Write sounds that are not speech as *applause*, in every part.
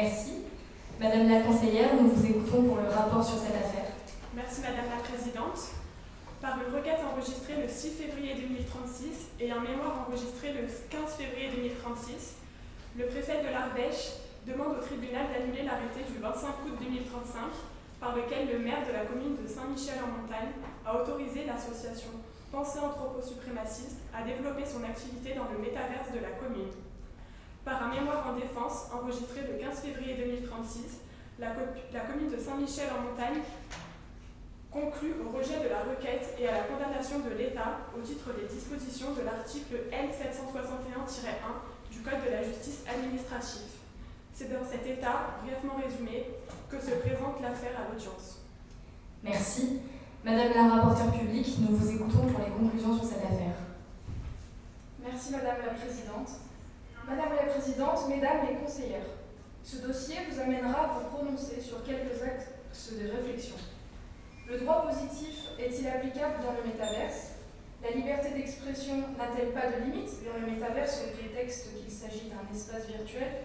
Merci. Madame la conseillère, nous vous écoutons pour le rapport sur cette affaire. Merci Madame la Présidente. Par une requête enregistrée le 6 février 2036 et un mémoire enregistré le 15 février 2036, le préfet de l'Ardèche demande au tribunal d'annuler l'arrêté du 25 août 2035 par lequel le maire de la commune de Saint-Michel-en-Montagne a autorisé l'association Pensée anthropo-suprémaciste à développer son activité dans le métaverse de la commune. Par un mémoire en défense enregistré le 15 février 2036, la, la commune de Saint-Michel-en-Montagne conclut au rejet de la requête et à la condamnation de l'État au titre des dispositions de l'article L761-1 du Code de la justice administrative. C'est dans cet état, brièvement résumé, que se présente l'affaire à l'audience. Merci. Madame la rapporteure publique, nous vous écoutons pour les conclusions sur cette affaire. Merci Madame la Présidente. Madame la Présidente, Mesdames les conseillères, ce dossier vous amènera à vous prononcer sur quelques axes de réflexion. Le droit positif est-il applicable dans le métaverse? La liberté d'expression n'a-t-elle pas de limite dans le métaverse au prétexte qu'il s'agit d'un espace virtuel?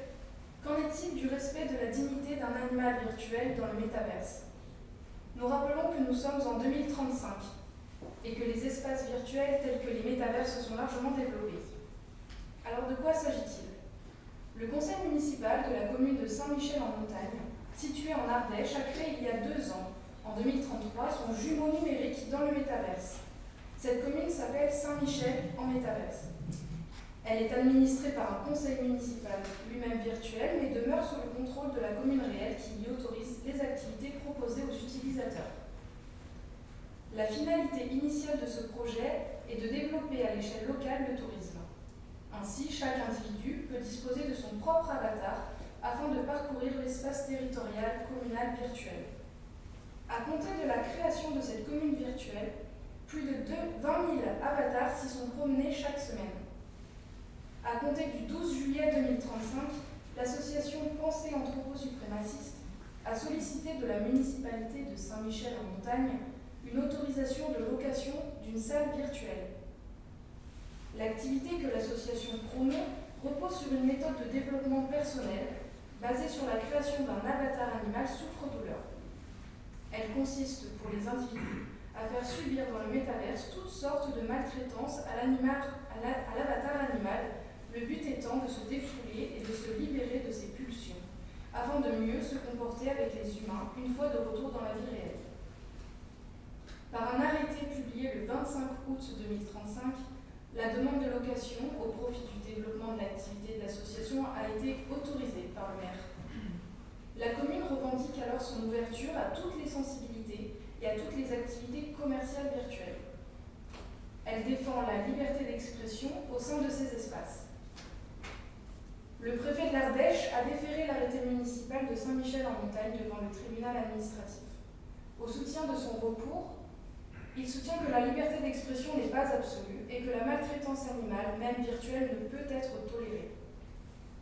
Qu'en est-il du respect de la dignité d'un animal virtuel dans le métaverse? Nous rappelons que nous sommes en 2035 et que les espaces virtuels tels que les métaverses sont largement développés. Alors de quoi s'agit-il? Le conseil municipal de la commune de Saint-Michel-en-Montagne, situé en Ardèche, a créé il y a deux ans, en 2033, son jumeau numérique dans le métaverse. Cette commune s'appelle Saint-Michel en métaverse. Elle est administrée par un conseil municipal lui-même virtuel, mais demeure sous le contrôle de la commune réelle qui y autorise les activités proposées aux utilisateurs. La finalité initiale de ce projet est de développer à l'échelle locale le tourisme. Ainsi, chaque individu peut disposer de son propre avatar afin de parcourir l'espace territorial communal virtuel. À compter de la création de cette commune virtuelle, plus de 20 000 avatars s'y sont promenés chaque semaine. À compter du 12 juillet 2035, l'association Pensée anthropo-suprémaciste a sollicité de la municipalité de Saint-Michel-en-Montagne une autorisation de location d'une salle virtuelle. L'activité que l'association promeut repose sur une méthode de développement personnel basée sur la création d'un avatar animal souffre-douleur. Elle consiste pour les individus à faire subir dans le métaverse toutes sortes de maltraitances à l'avatar animal le but étant de se défouler et de se libérer de ses pulsions, afin de mieux se comporter avec les humains une fois de retour dans la vie réelle. Par un arrêté publié le 25 août 2035, la demande de location au profit du développement de l'activité de l'association a été autorisée par le maire. La commune revendique alors son ouverture à toutes les sensibilités et à toutes les activités commerciales virtuelles. Elle défend la liberté d'expression au sein de ces espaces. Le préfet de l'Ardèche a déféré l'arrêté municipal de Saint-Michel-en-Montagne devant le tribunal administratif. Au soutien de son recours, il soutient que la liberté d'expression n'est pas absolue et que la maltraitance animale, même virtuelle, ne peut être tolérée.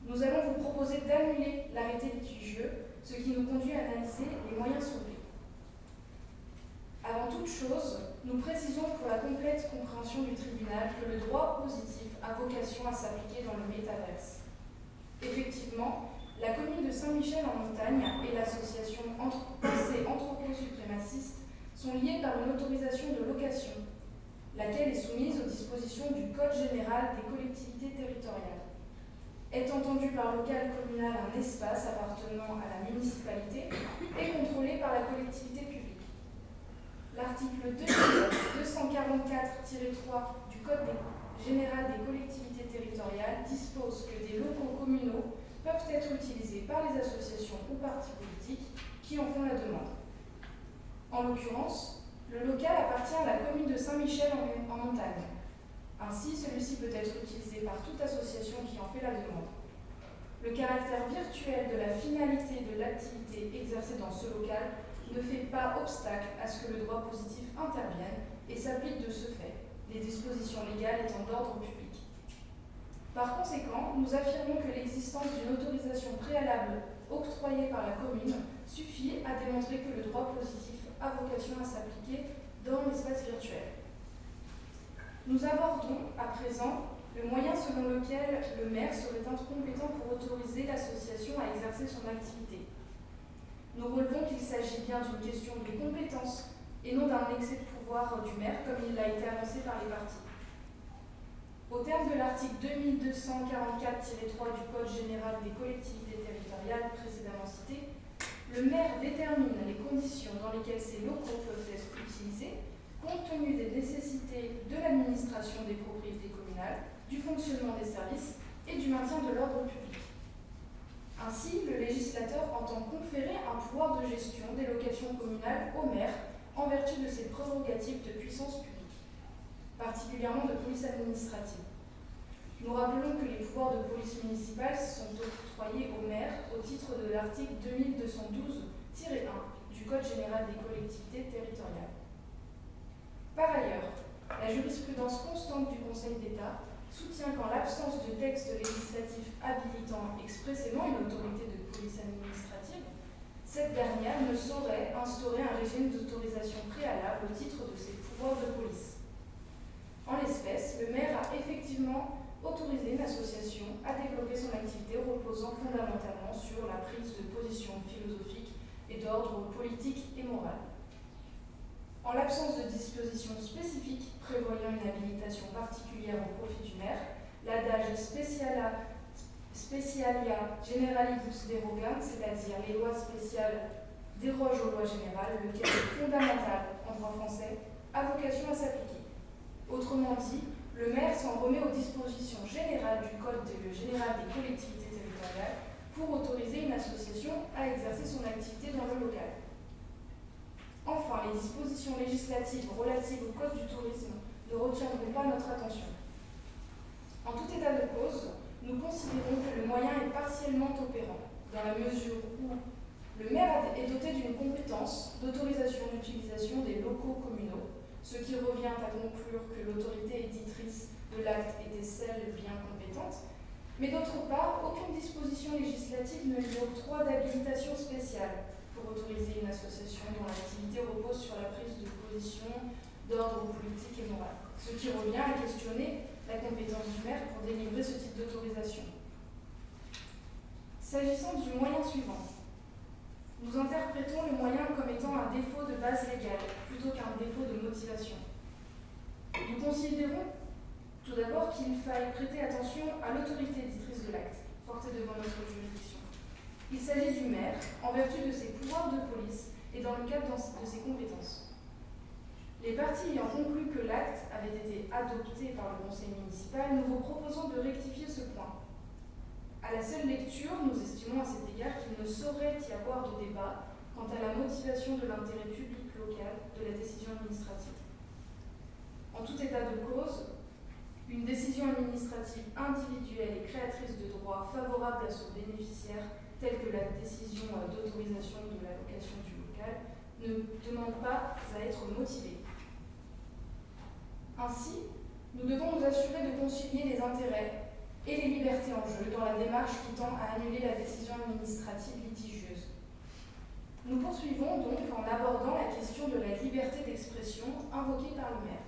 Nous allons vous proposer d'annuler l'arrêté litigieux, ce qui nous conduit à analyser les moyens sauvés. Avant toute chose, nous précisons pour la complète compréhension du tribunal que le droit positif a vocation à s'appliquer dans le métaverse. Effectivement, la commune de Saint-Michel-en-Montagne et l'association *coughs* Pensée anthropo-suprémaciste sont liées par une autorisation de location, laquelle est soumise aux dispositions du Code général des collectivités territoriales. Est entendu par local communal un espace appartenant à la municipalité et contrôlé par la collectivité publique. L'article 244-3 du Code général des collectivités territoriales dispose que des locaux communaux peuvent être utilisés par les associations ou partis politiques qui en font la demande. En l'occurrence, le local appartient à la commune de Saint-Michel en, montagne. Ainsi, celui-ci peut être utilisé par toute association qui en fait la demande. Le caractère virtuel de la finalité de l'activité exercée dans ce local ne fait pas obstacle à ce que le droit positif intervienne et s'applique de ce fait, les dispositions légales étant d'ordre public. Par conséquent, nous affirmons que l'existence d'une autorisation préalable octroyée par la commune suffit à démontrer que le droit positif a vocation à s'appliquer dans l'espace virtuel. Nous abordons à présent le moyen selon lequel le maire serait incompétent pour autoriser l'association à exercer son activité. Nous relevons qu'il s'agit bien d'une question de compétence et non d'un excès de pouvoir du maire comme il l'a été annoncé par les partis. Au terme de l'article 2244-3 du Code général des collectivités territoriales précédemment cité, le maire détermine les conditions dans lesquelles ces locaux peuvent être utilisés compte tenu des nécessités de l'administration des propriétés communales, du fonctionnement des services et du maintien de l'ordre public. Ainsi, le législateur entend conférer un pouvoir de gestion des locations communales au maire en vertu de ses prérogatives de puissance publique particulièrement de police administrative. Nous rappelons que les pouvoirs de police municipale sont au maire au titre de l'article 2212-1 du Code général des collectivités territoriales. Par ailleurs, la jurisprudence constante du Conseil d'État soutient qu'en l'absence de texte législatif habilitant expressément une autorité de police administrative, cette dernière ne saurait instaurer un régime d'autorisation préalable au titre de ses pouvoirs de police. En l'espèce, le maire a effectivement autorisé une association à développer son activité reposant fondamentalement sur la prise de position philosophique et d'ordre politique et moral. En l'absence de dispositions spécifiques prévoyant une habilitation particulière au profit du maire, l'adage Specialia, Specialia Generalibus derogant, c'est-à-dire les lois spéciales dérogent aux lois générales, lequel est fondamental en droit français, a vocation à s'appliquer. Autrement dit, le maire s'en remet aux dispositions générales du Code général des collectivités territoriales pour autoriser une association à exercer son activité dans le local. Enfin, les dispositions législatives relatives au Code du tourisme ne retiendront pas notre attention. En tout état de cause, nous considérons que le moyen est partiellement opérant, dans la mesure où le maire est doté d'une compétence d'autorisation d'utilisation des locaux communaux ce qui revient à conclure que l'autorité éditrice de l'acte était celle bien compétente, mais d'autre part, aucune disposition législative ne lui octroie d'habilitation spéciale pour autoriser une association dont l'activité repose sur la prise de position d'ordre politique et moral, ce qui revient à questionner la compétence du maire pour délivrer ce type d'autorisation. S'agissant du moyen suivant, nous interprétons le moyen comme étant un défaut de base légale plutôt qu'un défaut de motivation. Nous considérons tout d'abord qu'il faille prêter attention à l'autorité éditrice de l'acte, portée devant notre juridiction. Il s'agit du maire, en vertu de ses pouvoirs de police et dans le cadre de ses compétences. Les parties ayant conclu que l'acte avait été adopté par le conseil municipal, nous vous proposons de rectifier ce point à la seule lecture, nous estimons à cet égard qu'il ne saurait y avoir de débat quant à la motivation de l'intérêt public local de la décision administrative. En tout état de cause, une décision administrative individuelle et créatrice de droits favorables à son bénéficiaire, telle que la décision d'autorisation de la location du local, ne demande pas à être motivée. Ainsi, nous devons nous assurer de concilier les intérêts et les libertés en jeu dans la démarche qui tend à annuler la décision administrative litigieuse. Nous poursuivons donc en abordant la question de la liberté d'expression invoquée par le maire.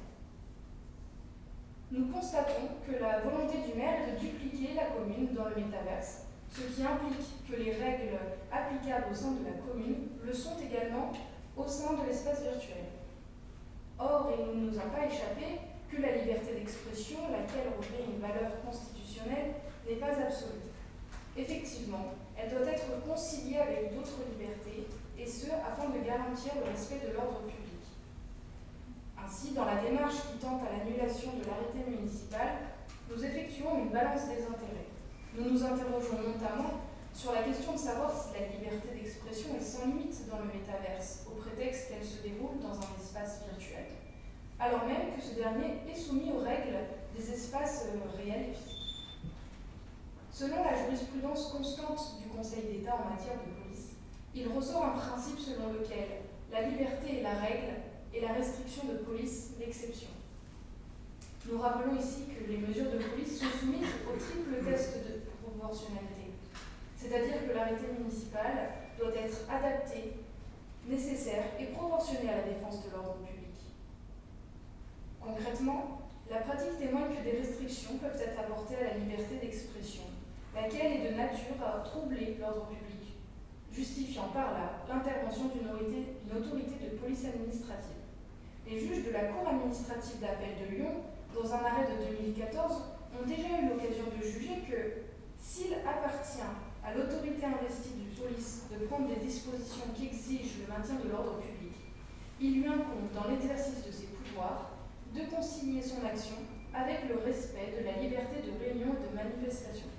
Nous constatons que la volonté du maire est de dupliquer la commune dans le métaverse, ce qui implique que les règles applicables au sein de la commune le sont également au sein de l'espace virtuel. Or, il ne nous a pas échappé que la liberté d'expression, laquelle revêt une valeur constitutionnelle, n'est pas absolue. Effectivement, elle doit être conciliée avec d'autres libertés, et ce, afin de garantir le respect de l'ordre public. Ainsi, dans la démarche qui tente à l'annulation de l'arrêté municipal, nous effectuons une balance des intérêts. Nous nous interrogeons notamment sur la question de savoir si la liberté d'expression est sans limite dans le métaverse, au prétexte qu'elle se déroule dans un espace virtuel alors même que ce dernier est soumis aux règles des espaces euh, réels et physiques. Selon la jurisprudence constante du Conseil d'État en matière de police, il ressort un principe selon lequel la liberté est la règle et la restriction de police l'exception. Nous rappelons ici que les mesures de police sont soumises au triple proportionnalité. C'est-à-dire que l'arrêté municipal doit être adapté, nécessaire et proportionné à la défense de l'ordre public. Concrètement, la pratique témoigne que des restrictions peuvent être apportées à la liberté d'expression, laquelle est de nature à troubler l'ordre public, justifiant par là l'intervention d'une autorité, de police administrative. Les juges de la Cour administrative d'appel de Lyon, dans un arrêt de 2014, ont déjà eu l'occasion de juger que s'il appartient à l'autorité investie de police de prendre des dispositions qui exigent le maintien de l'ordre public, il lui incombe dans l'exercice de ses pouvoirs de consigner son action avec le respect de la liberté de réunion et de manifestation.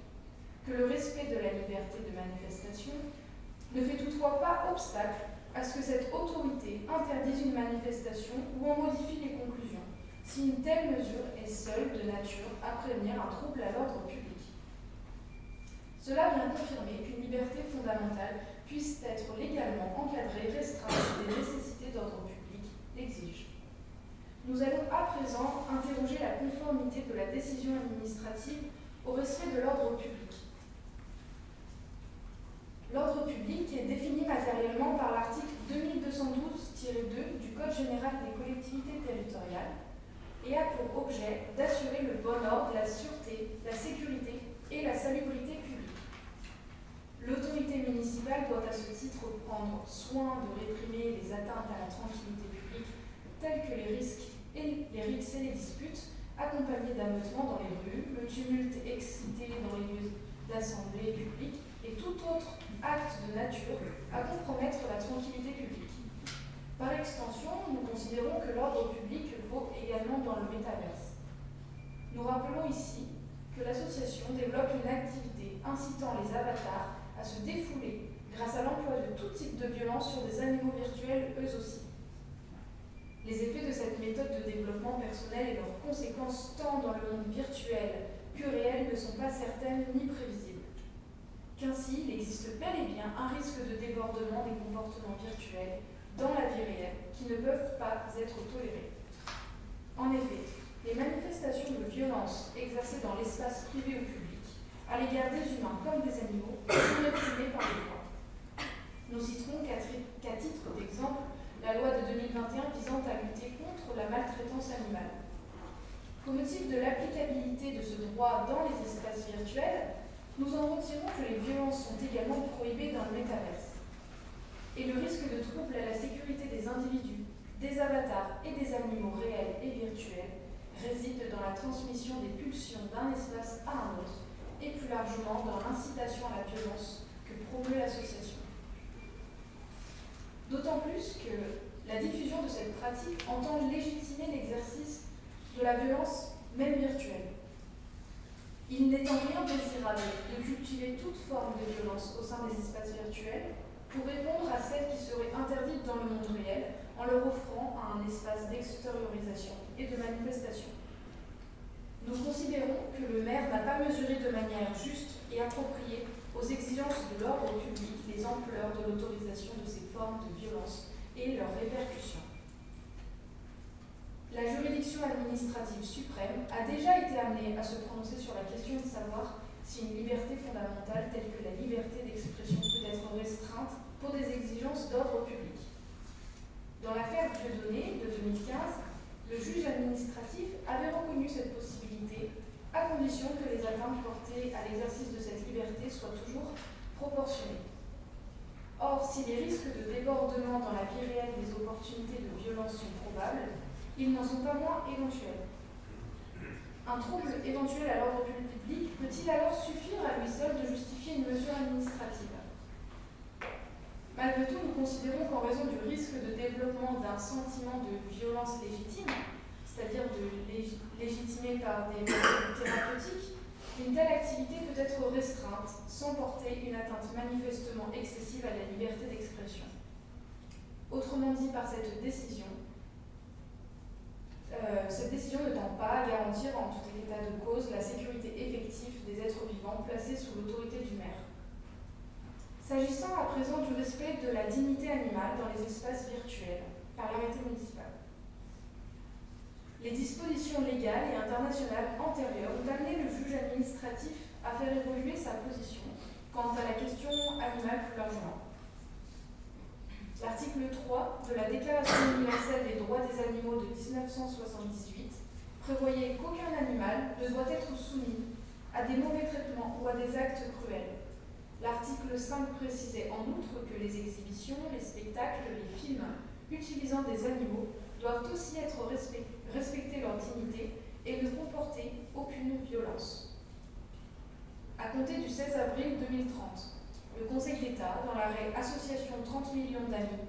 Que le respect de la liberté de manifestation ne fait toutefois pas obstacle à ce que cette autorité interdise une manifestation ou en modifie les conclusions, si une telle mesure est seule de nature à prévenir un trouble à l'ordre public. Cela vient confirmer qu'une liberté fondamentale puisse être légalement encadrée, restreinte si des nécessités d'ordre public l'exigent. Nous allons à présent interroger la conformité de la décision administrative au respect de l'ordre public. L'ordre public est défini matériellement par l'article 2212-2 du Code général des collectivités territoriales et a pour objet d'assurer le bon ordre, la sûreté, la sécurité et la salubrité publique. L'autorité municipale doit à ce titre prendre soin de réprimer les atteintes à la tranquillité publique telles que les risques et les rixes et les disputes, accompagnés d'ameutements dans les rues, le tumulte excité dans les lieux d'assemblée publique et tout autre acte de nature à compromettre la tranquillité publique. Par extension, nous considérons que l'ordre public vaut également dans le métaverse. Nous rappelons ici que l'association développe une activité incitant les avatars à se défouler grâce à l'emploi de tout type de violence sur des animaux virtuels eux aussi. Les effets de cette méthode de développement personnel et leurs conséquences tant dans le monde virtuel que réel ne sont pas certaines ni prévisibles. Qu'ainsi, il existe bel et bien un risque de débordement des comportements virtuels dans la vie réelle qui ne peuvent pas être tolérés. En effet, les manifestations de violence exercées dans l'espace privé ou public à l'égard des humains comme des animaux sont réprimées par les lois. Nous citerons qu'à titre d'exemple la loi de 2021 visant à lutter contre la maltraitance animale. Qu'au motif de l'applicabilité de ce droit dans les espaces virtuels, nous en retirons que les violences sont également prohibées dans le métaverse. Et le risque de trouble à la sécurité des individus, des avatars et des animaux réels et virtuels réside dans la transmission des pulsions d'un espace à un autre et plus largement dans l'incitation à la violence que promeut l'association. D'autant plus que la diffusion de cette pratique entend légitimer l'exercice de la violence, même virtuelle. Il n'est en rien désirable de cultiver toute forme de violence au sein des espaces virtuels pour répondre à celles qui seraient interdites dans le monde réel en leur offrant un espace d'extériorisation et de manifestation. Nous considérons que le maire n'a pas mesuré de manière juste et appropriée aux exigences de l'ordre public les ampleurs de l'autorisation de ces formes de violence et leurs répercussions. La juridiction administrative suprême a déjà été amenée à se prononcer sur la question de savoir si une liberté fondamentale telle que la liberté d'expression peut être restreinte pour des exigences d'ordre public. Dans l'affaire Dieudonné de 2015, le juge administratif avait reconnu cette possibilité à condition que les atteintes portées à l'exercice de cette liberté soient toujours proportionnées. Or, si les risques de débordement dans la vie réelle des opportunités de violence sont probables, ils n'en sont pas moins éventuels. Un trouble éventuel à l'ordre public peut-il alors suffire à lui seul de justifier une mesure administrative? Malgré tout, nous considérons qu'en raison du risque de développement d'un sentiment de violence légitime, c'est-à-dire de légitimer par des méthodes thérapeutiques, une telle activité peut être restreinte sans porter une atteinte manifestement excessive à la liberté d'expression. Autrement dit, par cette décision, euh, cette décision ne tend pas à garantir en tout état de cause la sécurité effective des êtres vivants placés sous l'autorité du maire. S'agissant à présent du respect de la dignité animale dans les espaces virtuels par l'arrêté municipal. Les dispositions légales et internationales antérieures ont amené le juge administratif à faire évoluer sa position quant à la question animale plus largement. L'article 3 de la Déclaration universelle des droits des animaux de 1978 prévoyait qu'aucun animal ne doit être soumis à des mauvais traitements ou à des actes cruels. L'article 5 précisait en outre que les exhibitions, les spectacles, les films utilisant des animaux doivent aussi être respecter leur dignité et ne comporter aucune violence. À compter du 16 avril 2030, le Conseil d'État, dans l'arrêt Association 30 millions d'amis,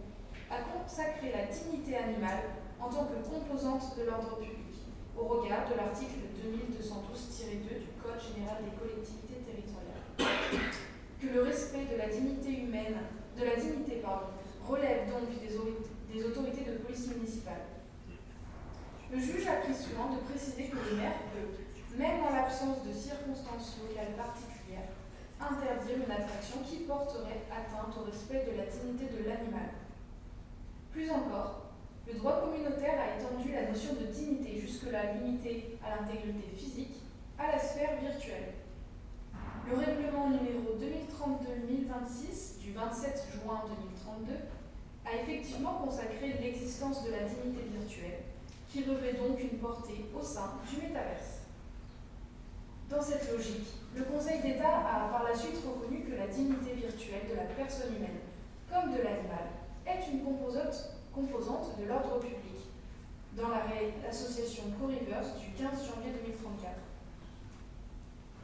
a consacré la dignité animale en tant que composante de l'ordre public, au regard de l'article 2212-2 du Code général des collectivités territoriales. Que le respect de la dignité humaine, de la dignité, pardon, relève donc des, autorités de police municipale le juge a pris soin de préciser que le maire peut, même en l'absence de circonstances locales particulières, interdire une attraction qui porterait atteinte au respect de la dignité de l'animal. Plus encore, le droit communautaire a étendu la notion de dignité jusque-là limitée à l'intégrité physique à la sphère virtuelle. Le règlement numéro 2032-1026 du 27 juin 2032 a effectivement consacré l'existence de la dignité virtuelle qui revêt donc une portée au sein du métaverse. Dans cette logique, le Conseil d'État a par la suite reconnu que la dignité virtuelle de la personne humaine, comme de l'animal, est une composante, de l'ordre public, dans l'association Co-Rivers du 15 janvier 2034.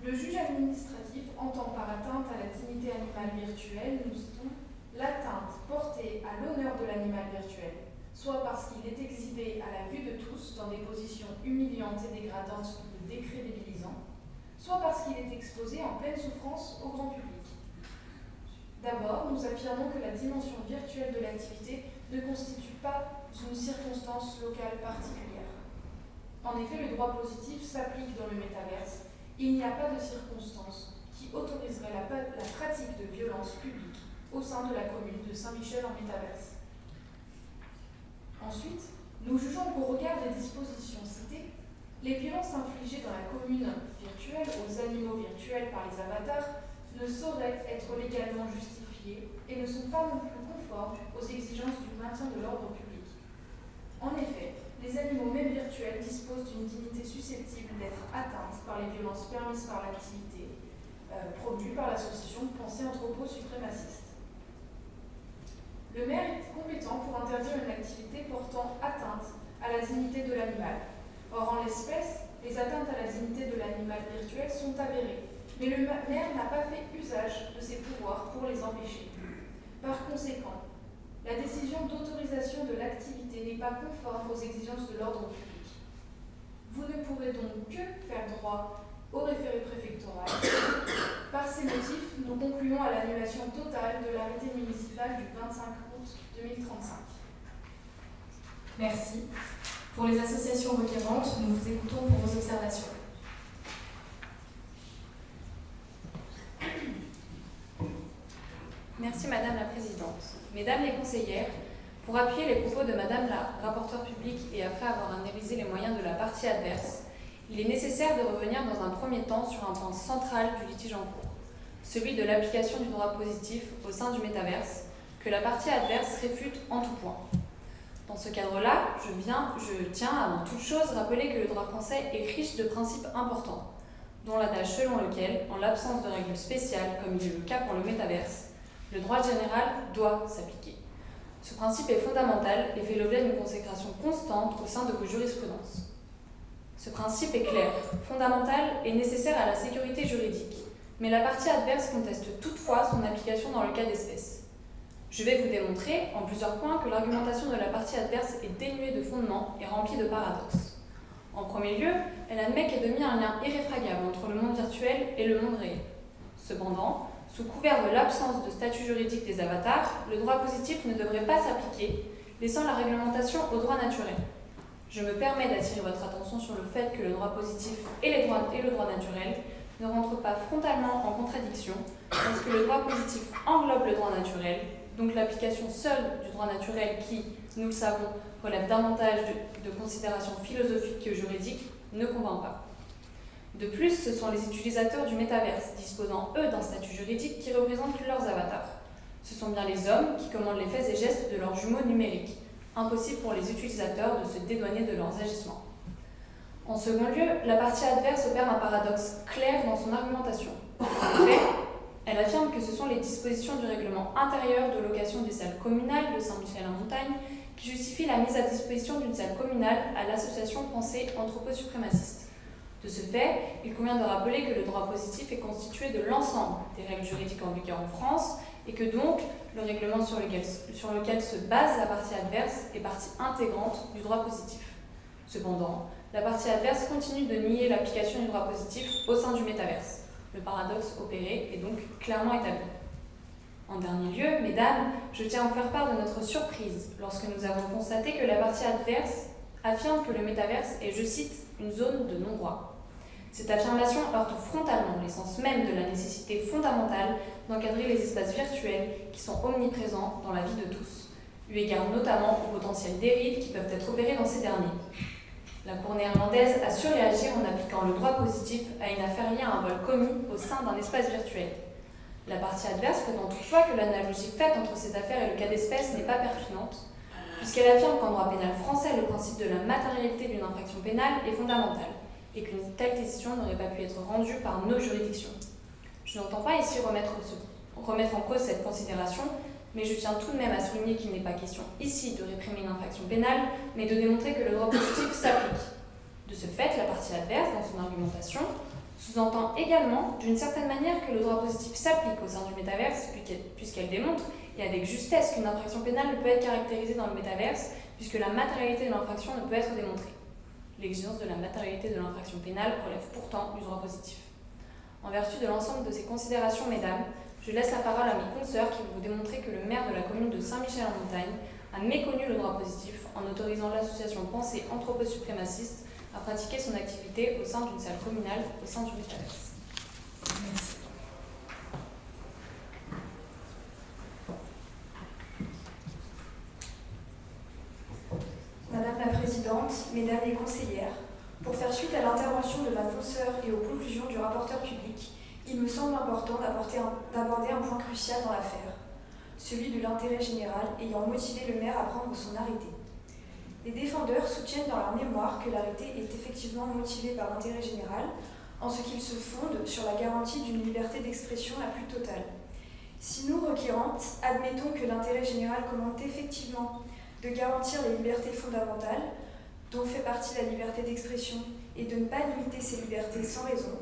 Le juge administratif entend par atteinte à la dignité animale virtuelle, nous citons, l'atteinte portée à l'honneur de l'animal virtuel, soit parce qu'il est exhibé à la vue de tous dans des positions humiliantes et dégradantes ou décrédibilisant, soit parce qu'il est exposé en pleine souffrance au grand public. D'abord, nous affirmons que la dimension virtuelle de l'activité ne constitue pas une circonstance locale particulière. En effet, le droit positif s'applique dans le métaverse. Il n'y a pas de circonstance qui autoriserait la, pratique de violences publiques au sein de la commune de Saint-Michel en métaverse. Ensuite, nous jugeons qu'au regard des dispositions citées, les violences infligées dans la commune virtuelle aux animaux virtuels par les avatars ne sauraient être légalement justifiées et ne sont pas non plus conformes aux exigences du maintien de l'ordre public. En effet, les animaux même virtuels disposent d'une dignité susceptible d'être atteinte par les violences permises par l'activité euh, par l'association pensée anthropo suprémaciste. Le maire est compétent pour interdire une activité portant atteinte à la dignité de l'animal. Or, en l'espèce, les atteintes à la dignité de l'animal virtuel sont avérées, mais le maire n'a pas fait usage de ses pouvoirs pour les empêcher. Par conséquent, la décision d'autorisation de l'activité n'est pas conforme aux exigences de l'ordre public. Vous ne pourrez donc que faire droit au référé préfectoral. Par ces motifs, nous concluons à l'annulation totale de l'arrêté municipal du 25 août 2035. Merci. Pour les associations requérantes, nous vous écoutons pour vos observations. Merci Madame la Présidente. Mesdames les conseillères, pour appuyer les propos de Madame la rapporteure publique et après avoir analysé les moyens de la partie adverse, il est nécessaire de revenir dans un premier temps sur un point central du litige en cours, celui de l'application du droit positif au sein du métaverse, que la partie adverse réfute en tout point. Dans ce cadre-là, je, je tiens avant toute chose rappeler que le droit français est riche de principes importants, dont l'adage selon lequel, en l'absence de règles spéciales, comme il est le cas pour le métaverse, le droit général doit s'appliquer. Ce principe est fondamental et fait l'objet d'une consécration constante au sein de vos jurisprudences. Ce principe est clair, fondamental et nécessaire à la sécurité juridique, mais la partie adverse conteste toutefois son application dans le cas d'espèce. Je vais vous démontrer en plusieurs points que l'argumentation de la partie adverse est dénuée de fondement et remplie de paradoxes. En premier lieu, elle admet qu'est de un lien irréfragable entre le monde virtuel et le monde réel. Cependant, sous couvert de l'absence de statut juridique des avatars, le droit positif ne devrait pas s'appliquer, laissant la réglementation au droit naturel. Je me permets d'attirer votre attention sur le fait que le droit positif et, et le droit naturel ne rentrent pas frontalement en contradiction, parce que le droit positif englobe le droit naturel, donc l'application seule du droit naturel qui, nous le savons, relève davantage de, considérations philosophiques que juridiques, ne convainc pas. De plus, ce sont les utilisateurs du métaverse, disposant eux d'un statut juridique qui représente leurs avatars. Ce sont bien les hommes qui commandent les faits et gestes de leurs jumeaux numériques. Impossible pour les utilisateurs de se dédouaner de leurs agissements. En second lieu, la partie adverse opère un paradoxe clair dans son argumentation. Elle affirme que ce sont les dispositions du règlement intérieur de location des salles communales de Saint-Michel-en-Montagne qui justifient la mise à disposition d'une salle communale à l'association Pensée Anthropo-Suprémaciste. De ce fait, il convient de rappeler que le droit positif est constitué de l'ensemble des règles juridiques en vigueur en France et que donc le règlement sur lequel se base la partie adverse est partie intégrante du droit positif. Cependant, la partie adverse continue de nier l'application du droit positif au sein du métaverse. Le paradoxe opéré est donc clairement établi. En dernier lieu, mesdames, je tiens à vous faire part de notre surprise lorsque nous avons constaté que la partie adverse affirme que le métaverse est, je cite, une zone de non-droit. Cette affirmation heurte frontalement l'essence même de la nécessité fondamentale d'encadrer les espaces virtuels qui sont omniprésents dans la vie de tous, eu égard notamment aux potentiels dérives qui peuvent être opérés dans ces derniers. La Cour néerlandaise a su réagir en appliquant le droit positif à une affaire liée à un vol commis au sein d'un espace virtuel. La partie adverse prétend toutefois que l'analogie faite entre cette affaire et le cas d'espèce n'est pas pertinente, puisqu'elle affirme qu'en droit pénal français, le principe de la matérialité d'une infraction pénale est fondamental et qu'une telle décision n'aurait pas pu être rendue par nos juridictions. Je n'entends pas ici remettre, remettre en cause cette considération, mais je tiens tout de même à souligner qu'il n'est pas question ici de réprimer une infraction pénale, mais de démontrer que le droit positif s'applique. De ce fait, la partie adverse, dans son argumentation, sous-entend également, d'une certaine manière, que le droit positif s'applique au sein du métaverse, puisqu'elle démontre, et avec justesse, qu'une infraction pénale ne peut être caractérisée dans le métaverse, puisque la matérialité de l'infraction ne peut être démontrée. L'exigence de la matérialité de l'infraction pénale relève pourtant du droit positif. En vertu de l'ensemble de ces considérations, mesdames, je laisse la parole à mes consoeurs qui vont vous démontrer que le maire de la commune de Saint-Michel-en-Montagne a méconnu le droit positif en autorisant l'association Pensée Anthropo-Suprémaciste à pratiquer son activité au sein d'une salle communale au sein du métaverse. Madame la Présidente, Mesdames les conseillères, pour faire suite à l'intervention de ma consoeur et aux conclusions du rapporteur public, il me semble important d'aborder un, point crucial dans l'affaire, celui de l'intérêt général ayant motivé le maire à prendre son arrêté. Les défendeurs soutiennent dans leur mémoire que l'arrêté est effectivement motivé par l'intérêt général, en ce qu'il se fonde sur la garantie d'une liberté d'expression la plus totale. Si nous, requérantes, admettons que l'intérêt général commande effectivement de garantir les libertés fondamentales, dont fait partie la liberté d'expression, et de ne pas limiter ces libertés sans raison,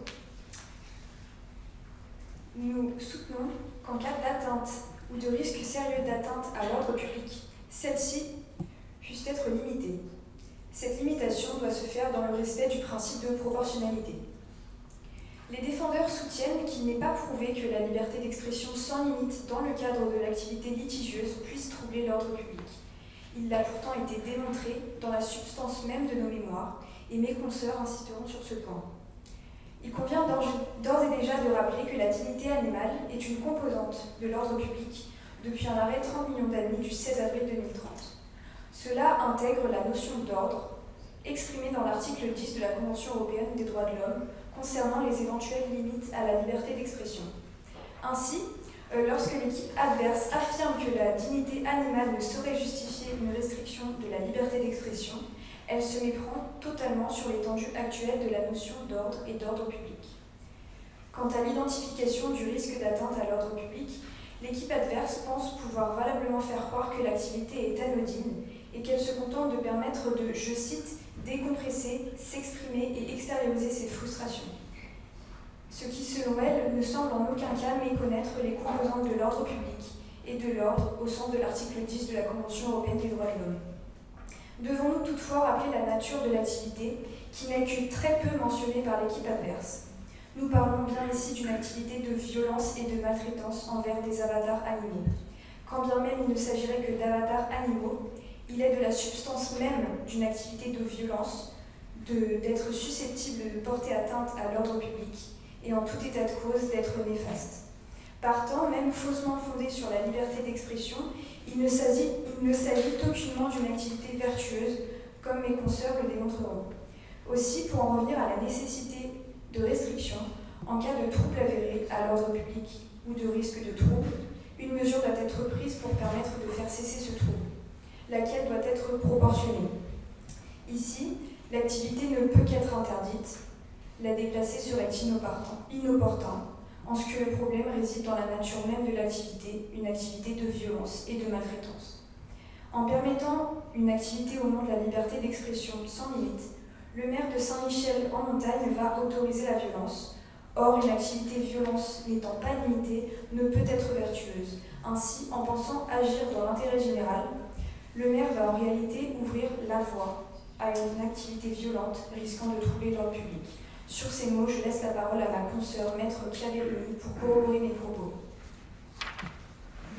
nous soutenons qu'en cas d'atteinte ou de risque sérieux d'atteinte à l'ordre public, celle-ci puisse être limitée. Cette limitation doit se faire dans le respect du principe de proportionnalité. Les défendeurs soutiennent qu'il n'est pas prouvé que la liberté d'expression sans limite dans le cadre de l'activité litigieuse puisse troubler l'ordre public. Il l'a pourtant été démontré dans la substance même de nos mémoires, et mes consoeurs insisteront sur ce point. Il convient d'ores et déjà de rappeler que la dignité animale est une composante de l'ordre public depuis un arrêt 30 millions d'années du 16 avril 2030. Cela intègre la notion d'ordre exprimée dans l'article 10 de la Convention européenne des droits de l'homme concernant les éventuelles limites à la liberté d'expression. Ainsi, euh, lorsque l'équipe adverse affirme que la dignité animale ne saurait justifier une restriction de la liberté d'expression, elle se méprend totalement sur l'étendue actuelle de la notion d'ordre et d'ordre public. Quant à l'identification du risque d'atteinte à l'ordre public, l'équipe adverse pense pouvoir valablement faire croire que l'activité est anodine et qu'elle se contente de permettre de, je cite, décompresser, s'exprimer et extérioriser ses frustrations. Ce qui, selon elle, ne semble en aucun cas méconnaître les composantes de l'ordre public et de l'ordre au sens de l'article 10 de la Convention européenne des droits de l'homme. Devons-nous toutefois rappeler la nature de l'activité, qui n'est que très peu mentionnée par l'équipe adverse? Nous parlons bien ici d'une activité de violence et de maltraitance envers des avatars animaux. Quand bien même il ne s'agirait que d'avatars animaux, il est de la substance même d'une activité de violence d'être susceptible de porter atteinte à l'ordre public et en tout état de cause d'être néfaste. Partant, même faussement fondé sur la liberté d'expression, il ne s'agit aucunement d'une activité vertueuse, comme mes consoeurs le démontreront. Aussi, pour en revenir à la nécessité de restriction en cas de trouble avéré à l'ordre public ou de risque de trouble. Une mesure doit être prise pour permettre de faire cesser ce trouble, laquelle doit être proportionnée. Ici, l'activité ne peut qu'être interdite. La déplacer serait inopportun, en ce que le problème réside dans la nature même de l'activité, une activité de violence et de maltraitance. En permettant une activité au nom de la liberté d'expression sans limite, le maire de Saint-Michel en montagne va autoriser la violence. Or, une activité violence n'étant pas limitée ne peut être vertueuse. Ainsi, en pensant agir dans l'intérêt général, le maire va en réalité ouvrir la voie à une activité violente risquant de troubler l'ordre public. Sur ces mots, je laisse la parole à ma consoeur, maître Claire pour corroborer mes propos.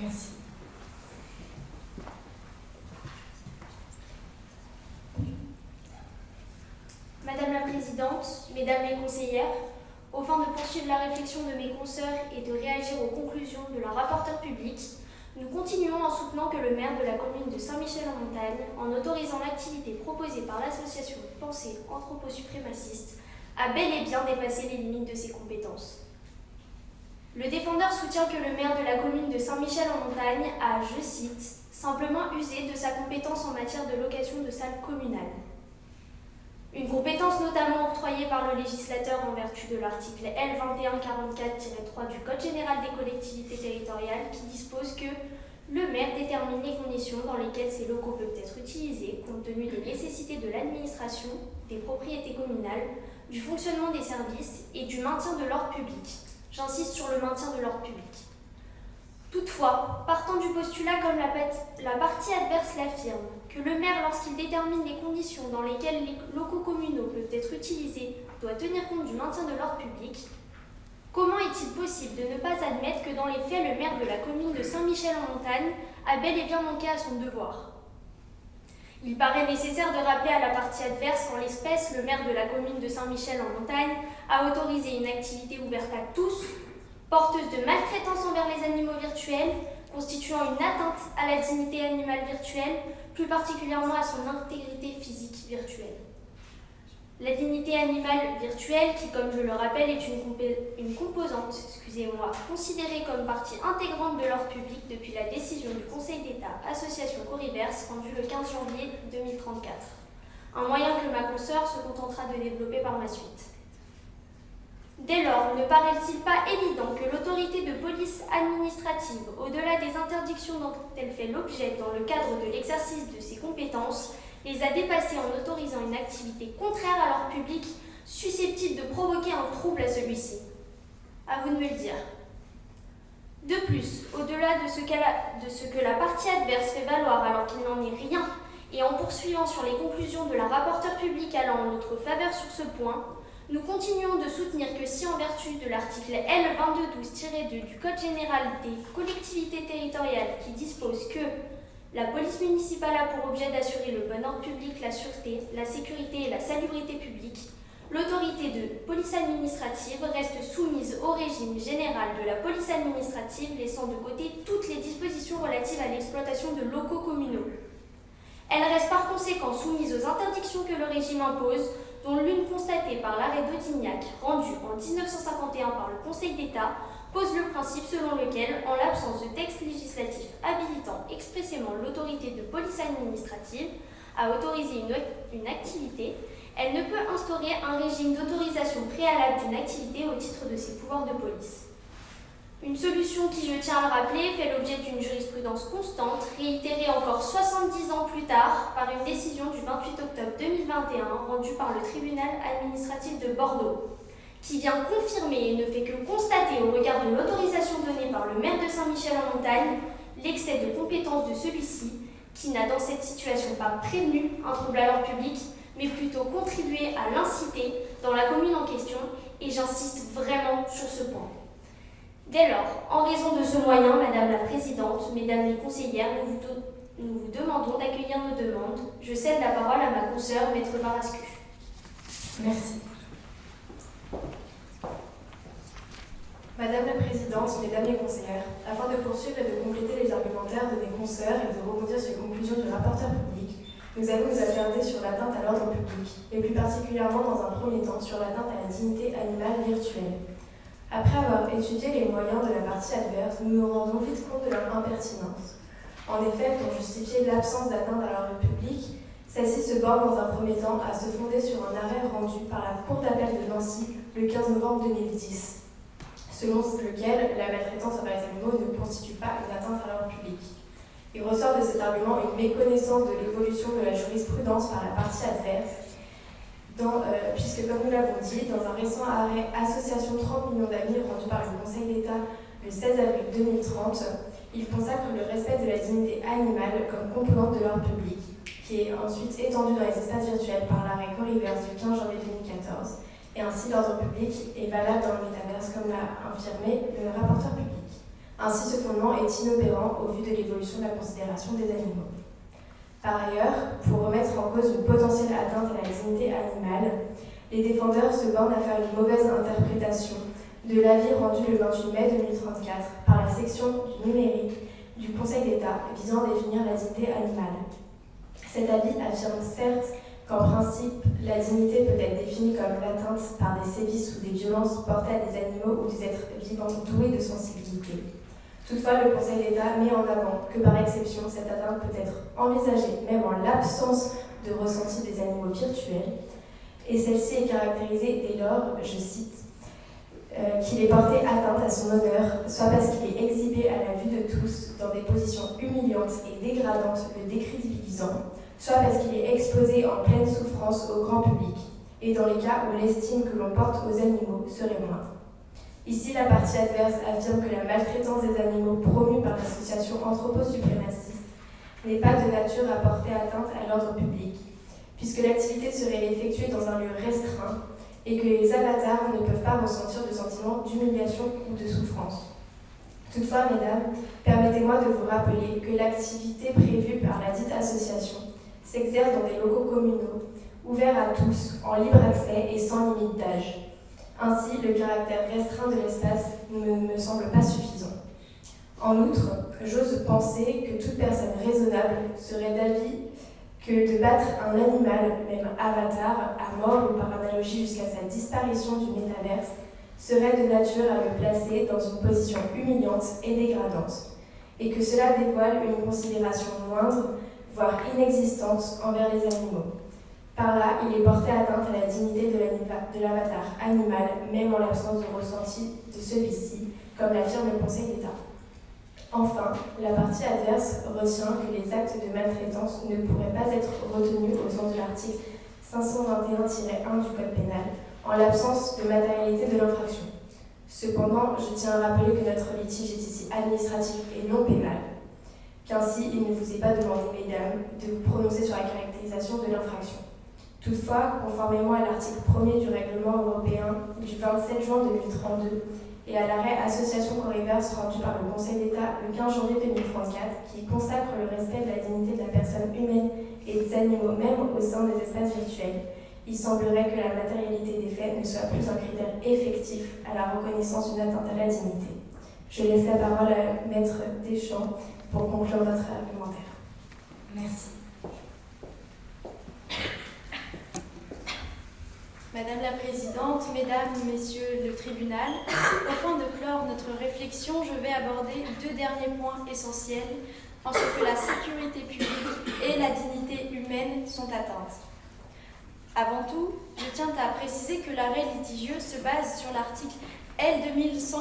Merci. Madame la Présidente, Mesdames les conseillères, au fin de poursuivre la réflexion de mes consoeurs et de réagir aux conclusions de la rapporteure publique, nous continuons en soutenant que le maire de la commune de Saint-Michel-en-Montagne, en autorisant l'activité proposée par l'association Pensée Anthroposuprémaciste, a bel et bien dépassé les limites de ses compétences. Le défendeur soutient que le maire de la commune de Saint-Michel-en-Montagne a, je cite, simplement usé de sa compétence en matière de location de salles communales. Une compétence notamment octroyée par le législateur en vertu de l'article L2144-3 du Code général des collectivités territoriales qui dispose que le maire détermine les conditions dans lesquelles ces locaux peuvent être utilisés compte tenu des nécessités de l'administration, des propriétés communales, du fonctionnement des services et du maintien de l'ordre public. J'insiste sur le maintien de l'ordre public. Toutefois, partant du postulat comme la, partie adverse l'affirme, que le maire, lorsqu'il détermine les conditions dans lesquelles les locaux communaux peuvent être utilisés, doit tenir compte du maintien de l'ordre public, comment est-il possible de ne pas admettre que dans les faits, le maire de la commune de Saint-Michel-en-Montagne a bel et bien manqué à son devoir? Il paraît nécessaire de rappeler à la partie adverse qu'en l'espèce, le maire de la commune de Saint-Michel-en-Montagne a autorisé une activité ouverte à tous, porteuse de maltraitance envers les animaux virtuels, constituant une atteinte à la dignité animale virtuelle, plus particulièrement à son intégrité physique virtuelle. La dignité animale virtuelle, qui, comme je le rappelle, est une, composante excusez-moi, considérée comme partie intégrante de l'ordre public depuis la décision du Conseil d'État Association Corriverse rendue le 15 janvier 2034. Un moyen que ma consoeur se contentera de développer par ma suite. Dès lors, ne paraît-il pas évident que l'autorité de police administrative, au-delà des interdictions dont elle fait l'objet dans le cadre de l'exercice de ses compétences, les a dépassés en autorisant une activité contraire à l'ordre public susceptible de provoquer un trouble à celui-ci À vous de me le dire. De plus, au-delà de, de, ce que la partie adverse fait valoir alors qu'il n'en est rien, et en poursuivant sur les conclusions de la rapporteure publique allant en notre faveur sur ce point, nous continuons de soutenir que si en vertu de l'article L2212-2 du Code général des collectivités territoriales qui dispose que la police municipale a pour objet d'assurer le bon ordre public, la sûreté, la sécurité et la salubrité publique. L'autorité de police administrative reste soumise au régime général de la police administrative, laissant de côté toutes les dispositions relatives à l'exploitation de locaux communaux. Elle reste par conséquent soumise aux interdictions que le régime impose, dont l'une constatée par l'arrêt d'Audignac, rendu en 1951 par le Conseil d'État, pose le principe selon lequel, en l'absence de texte législatif habilitant expressément l'autorité de police administrative à autoriser une, une activité, elle ne peut instaurer un régime d'autorisation préalable d'une activité au titre de ses pouvoirs de police. Une solution qui, je tiens à le rappeler, fait l'objet d'une jurisprudence constante, réitérée encore 70 ans plus tard par une décision du 28 octobre 2021 rendue par le tribunal administratif de Bordeaux qui vient confirmer et ne fait que constater au regard de l'autorisation donnée par le maire de Saint-Michel-en-Montagne l'excès de compétence de celui-ci, qui n'a dans cette situation pas prévenu un trouble à l'ordre public, mais plutôt contribué à l'inciter dans la commune en question, et j'insiste vraiment sur ce point. Dès lors, en raison de ce moyen, Madame la Présidente, Mesdames les conseillères, nous vous, demandons d'accueillir nos demandes. Je cède la parole à ma consoeur, Maître Barascu. Merci. Madame la Présidente, Mesdames les conseillères, afin de poursuivre et de compléter les argumentaires de mes consoeurs et de rebondir sur les conclusions du rapporteur public, nous allons nous attarder sur l'atteinte à l'ordre public, et plus particulièrement dans un premier temps sur l'atteinte à la dignité animale virtuelle. Après avoir étudié les moyens de la partie adverse, nous nous rendons vite compte de leur impertinence. En effet, pour justifier l'absence d'atteinte à l'ordre public, celle-ci se borne dans un premier temps à se fonder sur un arrêt rendu par la Cour d'appel de Nancy le 15 novembre 2010, selon lequel la maltraitance envers les animaux ne constitue pas une atteinte à l'ordre public. Il ressort de cet argument une méconnaissance de l'évolution de la jurisprudence par la partie adverse euh, puisque, comme nous l'avons dit, dans un récent arrêt Association 30 millions d'amis rendu par le Conseil d'État le 16 avril 2030, il consacre le respect de la dignité animale comme composante de l'ordre public, qui est ensuite étendu dans les espaces virtuels par l'arrêt Corriverse du 15 janvier 2014, et ainsi l'ordre public est valable dans le métaverse, comme l'a affirmé le rapporteur public. Ainsi, ce fondement est inopérant au vu de l'évolution de la considération des animaux. Par ailleurs, pour remettre en cause une potentielle atteinte à la dignité animale, les défendeurs se bornent à faire une mauvaise interprétation de l'avis rendu le 28 mai 2034 par la section du numérique du Conseil d'État visant à définir la dignité animale. Cet avis affirme certes qu'en principe, la dignité peut être définie comme l'atteinte par des sévices ou des violences portées à des animaux ou des êtres vivants doués de sensibilité. Toutefois, le Conseil d'État met en avant que par exception, cette atteinte peut être envisagée même en l'absence de ressenti des animaux virtuels, et celle-ci est caractérisée dès lors, je cite, euh, qu'il est porté atteinte à son honneur, soit parce qu'il est exhibé à la vue de tous dans des positions humiliantes et dégradantes le décrédibilisant, soit parce qu'il est exposé en pleine souffrance au grand public, et dans les cas où l'estime que l'on porte aux animaux serait moindre. Ici, la partie adverse affirme que la maltraitance des animaux promue par l'association anthroposuprémaciste n'est pas de nature à porter atteinte à l'ordre public, puisque l'activité serait effectuée dans un lieu restreint et que les avatars ne peuvent pas ressentir de sentiment d'humiliation ou de souffrance. Toutefois, mesdames, permettez-moi de vous rappeler que l'activité prévue par la dite association s'exerce dans des locaux communaux, ouverts à tous, en libre accès et sans limite d'âge. Ainsi, le caractère restreint de l'espace ne me semble pas suffisant. En outre, j'ose penser que toute personne raisonnable serait d'avis que de battre un animal, même avatar, à mort ou par analogie jusqu'à sa disparition du métaverse, serait de nature à le placer dans une position humiliante et dégradante, et que cela dévoile une considération moindre, voire inexistante envers les animaux. Par là, il est porté atteinte à la dignité de l'avatar animal, même en l'absence de ressenti de celui-ci, comme l'affirme le Conseil d'État. Enfin, la partie adverse retient que les actes de maltraitance ne pourraient pas être retenus au sens de l'article 521-1 du Code pénal, en l'absence de matérialité de l'infraction. Cependant, je tiens à rappeler que notre litige est ici administratif et non pénal, qu'ainsi il ne vous est pas demandé, mesdames, de vous prononcer sur la caractérisation de l'infraction. Toutefois, conformément à l'article 1er du règlement européen du 27 juin 2032 et à l'arrêt Association Corriverse rendu par le Conseil d'État le 15 janvier 2034, qui consacre le respect de la dignité de la personne humaine et des animaux même au sein des espaces virtuels, il semblerait que la matérialité des faits ne soit plus un critère effectif à la reconnaissance d'une atteinte à la dignité. Je laisse la parole à Maître Deschamps pour conclure notre argumentaire. Merci. Madame la Présidente, Mesdames, Messieurs le tribunal, afin de clore notre réflexion, je vais aborder deux derniers points essentiels en ce que la sécurité publique et la dignité humaine sont atteintes. Avant tout, je tiens à préciser que l'arrêt litigieux se base sur l'article L 2144-3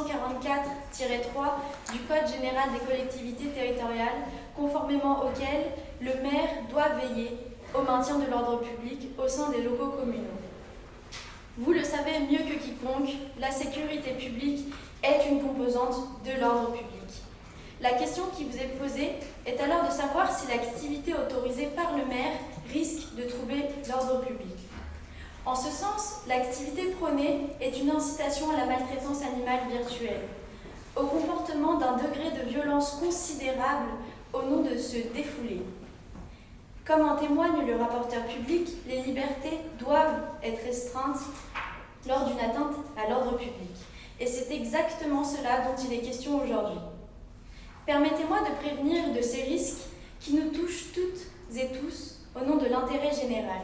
du Code général des collectivités territoriales, conformément auquel le maire doit veiller au maintien de l'ordre public au sein des locaux communaux. Vous le savez mieux que quiconque, la sécurité publique est une composante de l'ordre public. La question qui vous est posée est alors de savoir si l'activité autorisée par le maire risque de troubler l'ordre public. En ce sens, l'activité prônée est une incitation à la maltraitance animale virtuelle, au comportement d'un degré de violence considérable au nom de se défouler. Comme en témoigne le rapporteur public, les libertés doivent être restreintes lors d'une atteinte à l'ordre public. Et c'est exactement cela dont il est question aujourd'hui. Permettez-moi de prévenir de ces risques qui nous touchent toutes et tous au nom de l'intérêt général.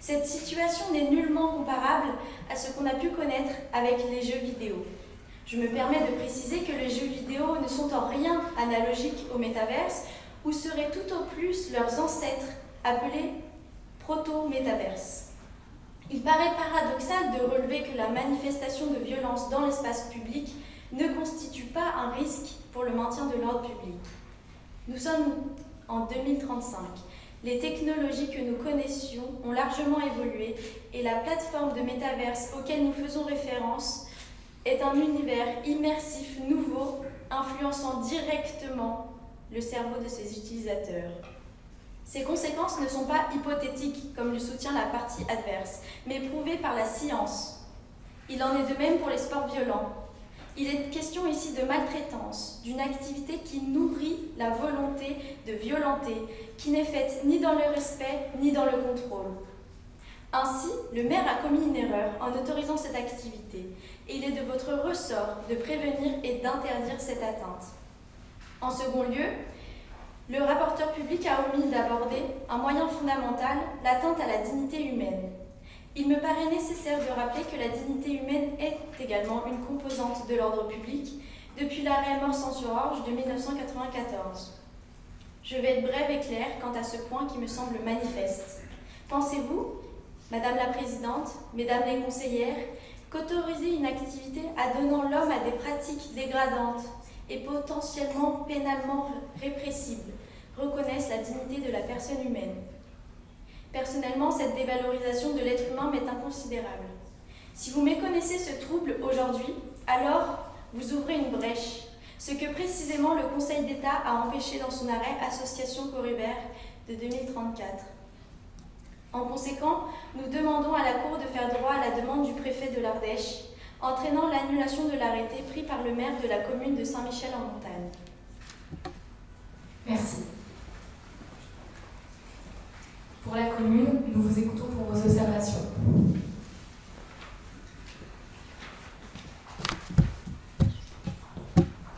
Cette situation n'est nullement comparable à ce qu'on a pu connaître avec les jeux vidéo. Je me permets de préciser que les jeux vidéo ne sont en rien analogiques au métaverse ou seraient tout au plus leurs ancêtres appelés proto-métaverse. Il paraît paradoxal de relever que la manifestation de violence dans l'espace public ne constitue pas un risque pour le maintien de l'ordre public. Nous sommes en 2035. Les technologies que nous connaissions ont largement évolué et la plateforme de métaverse auquel nous faisons référence est un univers immersif nouveau influençant directement le cerveau de ses utilisateurs. Ces conséquences ne sont pas hypothétiques, comme le soutient la partie adverse, mais prouvées par la science. Il en est de même pour les sports violents. Il est question ici de maltraitance, d'une activité qui nourrit la volonté de violenter, qui n'est faite ni dans le respect ni dans le contrôle. Ainsi, le maire a commis une erreur en autorisant cette activité, et il est de votre ressort de prévenir et d'interdire cette atteinte. En second lieu, le rapporteur public a omis d'aborder un moyen fondamental, l'atteinte à la dignité humaine. Il me paraît nécessaire de rappeler que la dignité humaine est également une composante de l'ordre public depuis l'arrêt mort sans Georges de 1994. Je vais être brève et claire quant à ce point qui me semble manifeste. Pensez-vous, Madame la Présidente, Mesdames les conseillères, qu'autoriser une activité adonnant l'homme à des pratiques dégradantes et potentiellement pénalement répressibles reconnaisse la dignité de la personne humaine? Personnellement, cette dévalorisation de l'être humain m'est inconsidérable. Si vous méconnaissez ce trouble aujourd'hui, alors vous ouvrez une brèche, ce que précisément le Conseil d'État a empêché dans son arrêt Association Coribert de 2034. En conséquent, nous demandons à la Cour de faire droit à la demande du préfet de l'Ardèche, entraînant l'annulation de l'arrêté pris par le maire de la commune de Saint-Michel-en-Montagne. Merci. Pour la commune, nous vous écoutons pour vos observations.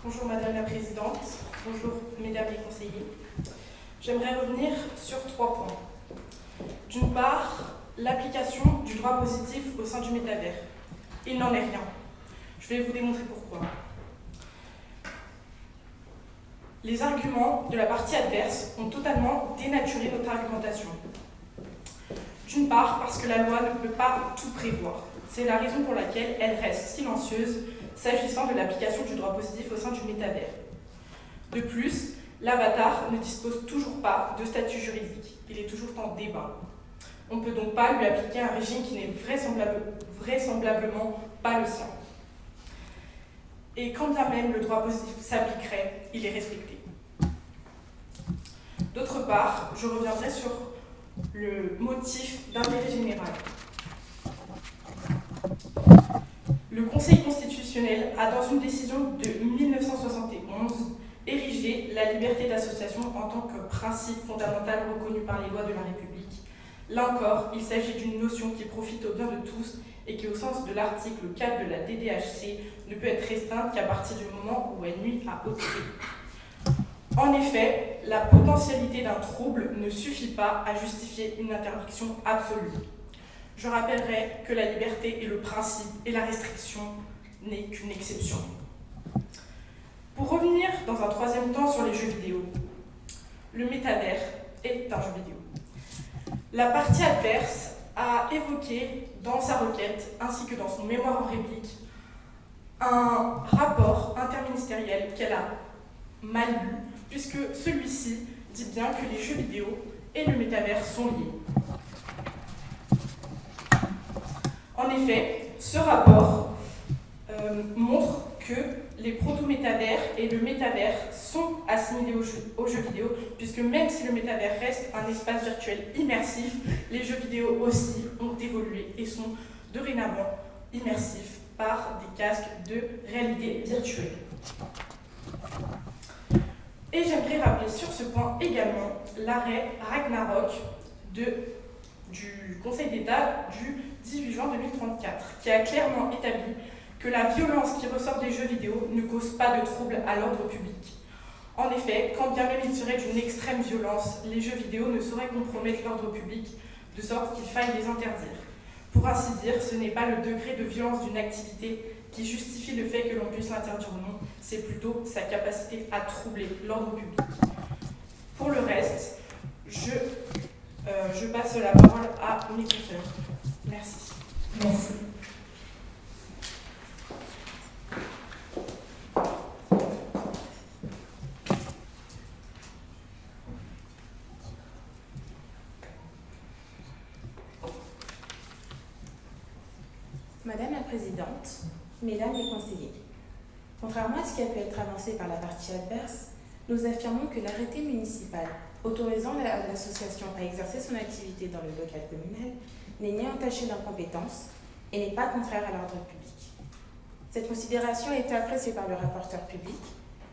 Bonjour Madame la Présidente, bonjour Mesdames les conseillers. J'aimerais revenir sur trois points. D'une part, l'application du droit positif au sein du métavers. Il n'en est rien. Je vais vous démontrer pourquoi. Les arguments de la partie adverse ont totalement dénaturé notre argumentation. D'une part, parce que la loi ne peut pas tout prévoir. C'est la raison pour laquelle elle reste silencieuse s'agissant de l'application du droit positif au sein du métavers. De plus, l'avatar ne dispose toujours pas de statut juridique. Il est toujours en débat. On ne peut donc pas lui appliquer un régime qui n'est vraisemblablement pas le sien. Et quand bien même le droit positif s'appliquerait, il est respecté. D'autre part, je reviendrai sur le motif d'intérêt général. Le Conseil constitutionnel a, dans une décision de 1971, érigé la liberté d'association en tant que principe fondamental reconnu par les lois de la République. Là encore, il s'agit d'une notion qui profite au bien de tous et qui, au sens de l'article 4 de la DDHC, ne peut être restreinte qu'à partir du moment où elle nuit à autrui. En effet, la potentialité d'un trouble ne suffit pas à justifier une interdiction absolue. Je rappellerai que la liberté est le principe et la restriction n'est qu'une exception. Pour revenir dans un troisième temps sur les jeux vidéo, le métavers est un jeu vidéo. La partie adverse a évoqué dans sa requête, ainsi que dans son mémoire en réplique, un rapport interministériel qu'elle a mal lu, puisque celui-ci dit bien que les jeux vidéo et le métavers sont liés. En effet, ce rapport euh, montre que les proto-métavers et le métavers sont assimilés aux jeux, vidéo, puisque même si le métavers reste un espace virtuel immersif, les jeux vidéo aussi ont évolué et sont dorénavant immersifs par des casques de réalité virtuelle. Et j'aimerais rappeler sur ce point également l'arrêt Ragnarok du Conseil d'État du 18 juin 2034, qui a clairement établi que la violence qui ressort des jeux vidéo ne cause pas de troubles à l'ordre public. En effet, quand bien même il serait d'une extrême violence, les jeux vidéo ne sauraient compromettre l'ordre public de sorte qu'il faille les interdire. Pour ainsi dire, ce n'est pas le degré de violence d'une activité qui justifie le fait que l'on puisse l'interdire ou non, c'est plutôt sa capacité à troubler l'ordre public. Pour le reste, je, euh, passe la parole à mes consoeurs. Merci. Merci. Madame la Présidente, Mesdames les conseillers, contrairement à ce qui a pu être avancé par la partie adverse, nous affirmons que l'arrêté municipal autorisant l'association à exercer son activité dans le local communal n'est ni entaché d'incompétence et n'est pas contraire à l'ordre public. Cette considération a été appréciée par le rapporteur public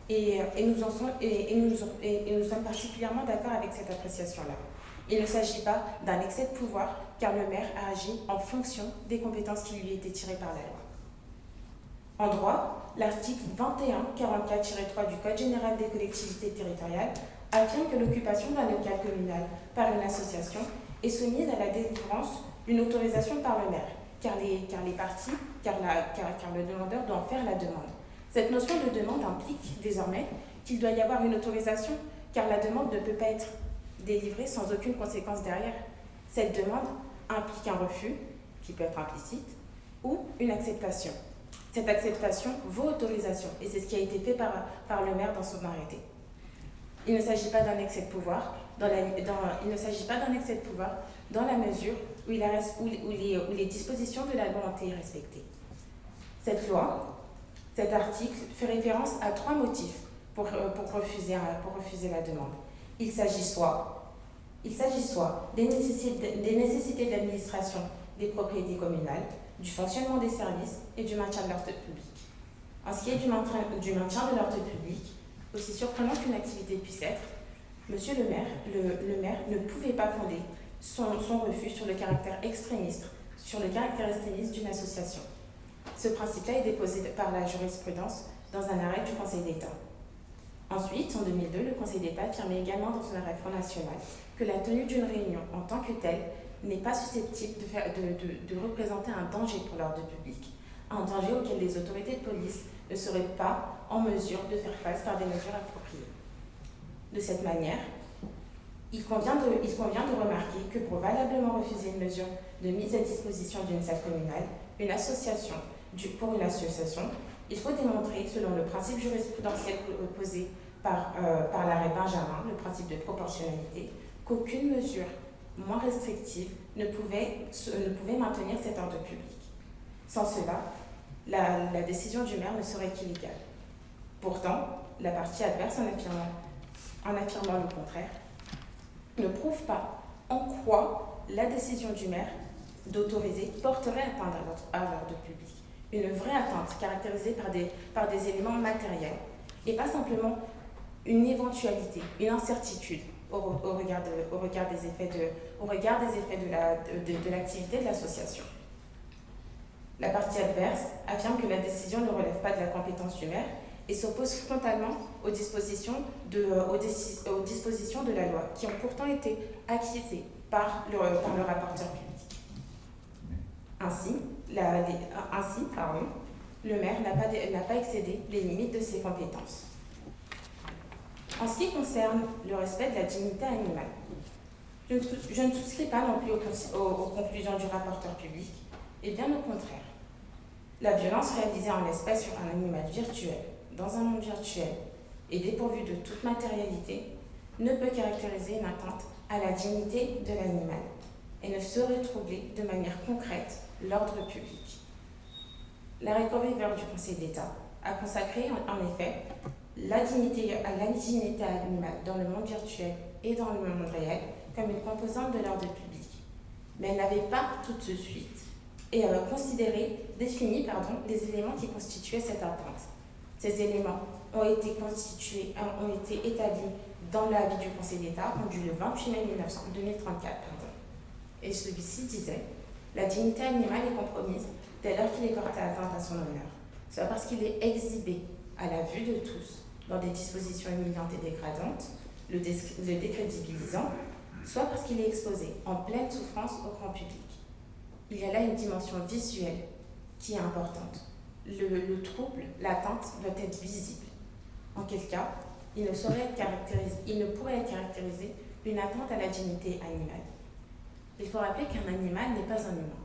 et, nous sommes particulièrement d'accord avec cette appréciation-là. Il ne s'agit pas d'un excès de pouvoir, car le maire a agi en fonction des compétences qui lui étaient tirées par la loi. En droit, l'article 2144-3 du Code général des collectivités territoriales affirme que l'occupation d'un local communal par une association est soumise à la délivrance d'une autorisation par le maire, car les, car car le demandeur doit en faire la demande. Cette notion de demande implique désormais qu'il doit y avoir une autorisation, car la demande ne peut pas être délivrée sans aucune conséquence derrière. Cette demande implique un refus, qui peut être implicite, ou une acceptation. Cette acceptation vaut autorisation, et c'est ce qui a été fait par, par le maire dans son arrêté. Il ne s'agit pas d'un excès de pouvoir, dans la, il ne s'agit pas d'un excès de pouvoir dans la mesure où, il où, où, les, où les dispositions de la loi ont été respectées. Cette loi, cet article, fait référence à trois motifs pour, pour, refuser, pour refuser la demande. Il s'agit soit, il soit des des nécessités de l'administration des propriétés communales, du fonctionnement des services et du maintien de l'ordre public. En ce qui est du maintien, de l'ordre public, aussi surprenant qu'une activité puisse être, Monsieur le maire, le, le maire ne pouvait pas fonder son, son, refus sur le caractère extrémiste, sur le caractère extrémiste d'une association. Ce principe-là est déposé par la jurisprudence dans un arrêt du Conseil d'État. Ensuite, en 2002, le Conseil d'État affirmait également dans son arrêt Front National que la tenue d'une réunion en tant que telle n'est pas susceptible de, représenter un danger pour l'ordre public, un danger auquel les autorités de police ne seraient pas en mesure de faire face par des mesures appropriées. De cette manière, il convient, de, il convient de remarquer que pour valablement refuser une mesure de mise à disposition d'une salle communale, une association, du, pour une association, il faut démontrer, selon le principe jurisprudentiel posé par, euh, par l'arrêt Benjamin, le principe de proportionnalité, qu'aucune mesure moins restrictive ne pouvait, ne maintenir cet ordre public. Sans cela, la, la décision du maire ne serait qu'illégale. Pourtant, la partie adverse, en affirmant, en affirmant le contraire, ne prouve pas en quoi la décision du maire d'autoriser porterait atteinte à l'ordre public. Une vraie atteinte caractérisée par des, par des éléments matériels et pas simplement une éventualité, une incertitude au, regard, des effets de, au regard des effets de l'activité la, de, l'association. La partie adverse affirme que la décision ne relève pas de la compétence du maire et s'oppose frontalement aux dispositions, de, aux, dispositions de la loi qui ont pourtant été acquiescées par le, par rapporteur public. Ainsi, ainsi pardon, le maire n'a pas, pas excédé les limites de ses compétences. En ce qui concerne le respect de la dignité animale, je ne, souscris pas non plus aux, conclusions du rapporteur public, et bien au contraire. La violence réalisée en espèce sur un animal virtuel, dans un monde virtuel, et dépourvu de toute matérialité, ne peut caractériser une atteinte à la dignité de l'animal et ne saurait troubler de manière concrète l'ordre public. L'arrêt Corriver du Conseil d'État a consacré en effet la dignité, la dignité animale dans le monde virtuel et dans le monde réel comme une composante de l'ordre public. Mais elle n'avait pas tout de suite et euh, considéré, défini pardon, les éléments qui constituaient cette atteinte. Ces éléments ont été constitués, ont été établis dans l'avis du Conseil d'État rendu le 28 mai 1900, 2034. Pardon. Et celui-ci disait La dignité animale est compromise dès lors qu'il est porté atteinte à son honneur, soit parce qu'il est exhibé à la vue de tous dans des dispositions humiliantes et dégradantes, le, décrédibilisant, soit parce qu'il est exposé en pleine souffrance au grand public. Il y a là une dimension visuelle qui est importante. Le, le trouble, l'atteinte doit être visible. En quel cas, il ne, saurait être caractérisé, il ne pourrait être caractérisé une atteinte à la dignité animale. Il faut rappeler qu'un animal n'est pas un humain,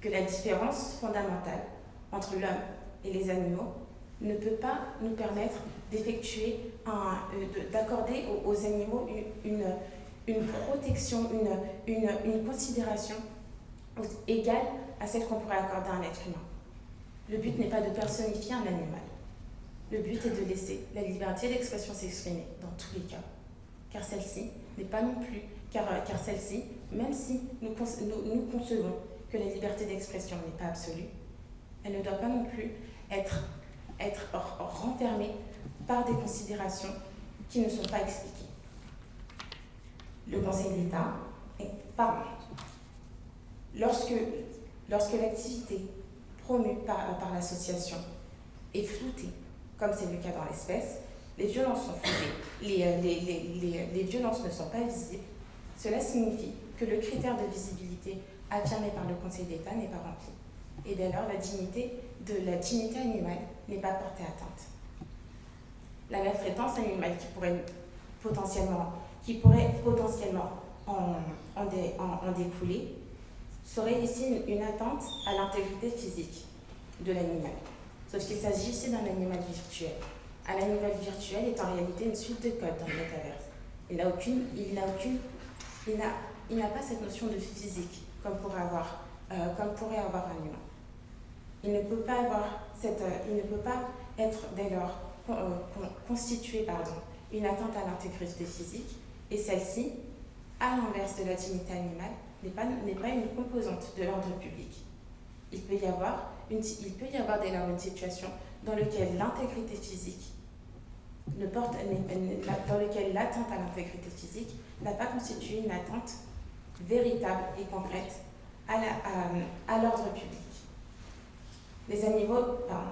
que la différence fondamentale entre l'homme et les animaux ne peut pas nous permettre d'effectuer, euh, d'accorder aux, aux, animaux une, une protection, une, une, une, considération égale à celle qu'on pourrait accorder à un être humain. Le but n'est pas de personnifier un animal. Le but est de laisser la liberté d'expression s'exprimer dans tous les cas. Car celle-ci n'est pas non plus, car, car celle-ci, même si nous concevons que la liberté d'expression n'est pas absolue, elle ne doit pas non plus être, être renfermée par des considérations qui ne sont pas expliquées. Le Conseil d'État, pardon, lorsque, lorsque l'activité promue par, par l'association est floutée, comme c'est le cas dans l'espèce, les violences sont floutées, les, les, les, les, violences ne sont pas visibles, cela signifie que le critère de visibilité affirmé par le Conseil d'État n'est pas rempli. Et dès lors, la dignité de la dignité animale n'est pas portée atteinte. La maltraitance animale qui pourrait potentiellement, qui pourrait potentiellement en, en, dé, en, en découler serait ici une, une atteinte à l'intégrité physique de l'animal. Sauf qu'il s'agit ici d'un animal virtuel. Un animal virtuel est en réalité une suite de codes dans le métaverse. Il n'a aucune, il n'a aucune, il n'a, il n'a pas cette notion de physique comme pourrait avoir, euh, comme pourrait avoir un humain. Il ne peut pas avoir cette, euh, il ne peut pas être dès lors euh, constitué pardon, une atteinte à l'intégrité physique et celle-ci, à l'inverse de la dignité animale, n'est pas, pas une composante de l'ordre public. Il peut y avoir, une, il peut y avoir dès lors une situation dans laquelle l'intégrité physique ne porte, dans laquelle l'atteinte à l'intégrité physique n'a pas constitué une atteinte véritable et concrète à l'ordre public. Les animaux, pardon,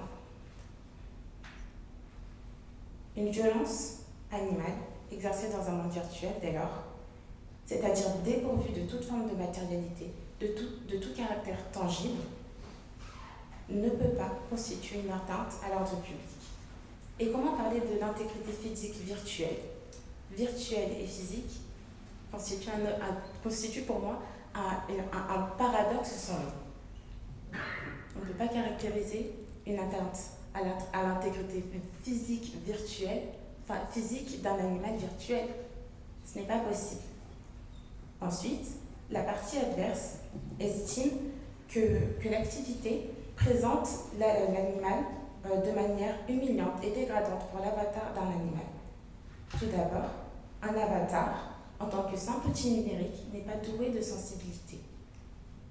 une violence animale exercée dans un monde virtuel dès lors, c'est-à-dire dépourvue de toute forme de matérialité, de tout, de tout caractère tangible, ne peut pas constituer une atteinte à l'ordre public. Et comment parler de l'intégrité physique virtuelle? Virtuelle et physique constitue, un, pour moi un, un, un paradoxe sans nom. On ne peut pas caractériser une atteinte à l'intégrité physique virtuelle, physique d'un animal virtuel. Ce n'est pas possible. Ensuite, la partie adverse estime que, que l'activité présente l'animal euh, de manière humiliante et dégradante pour l'avatar d'un animal. Tout d'abord, un avatar, en tant que simple outil numérique, n'est pas doué de sensibilité.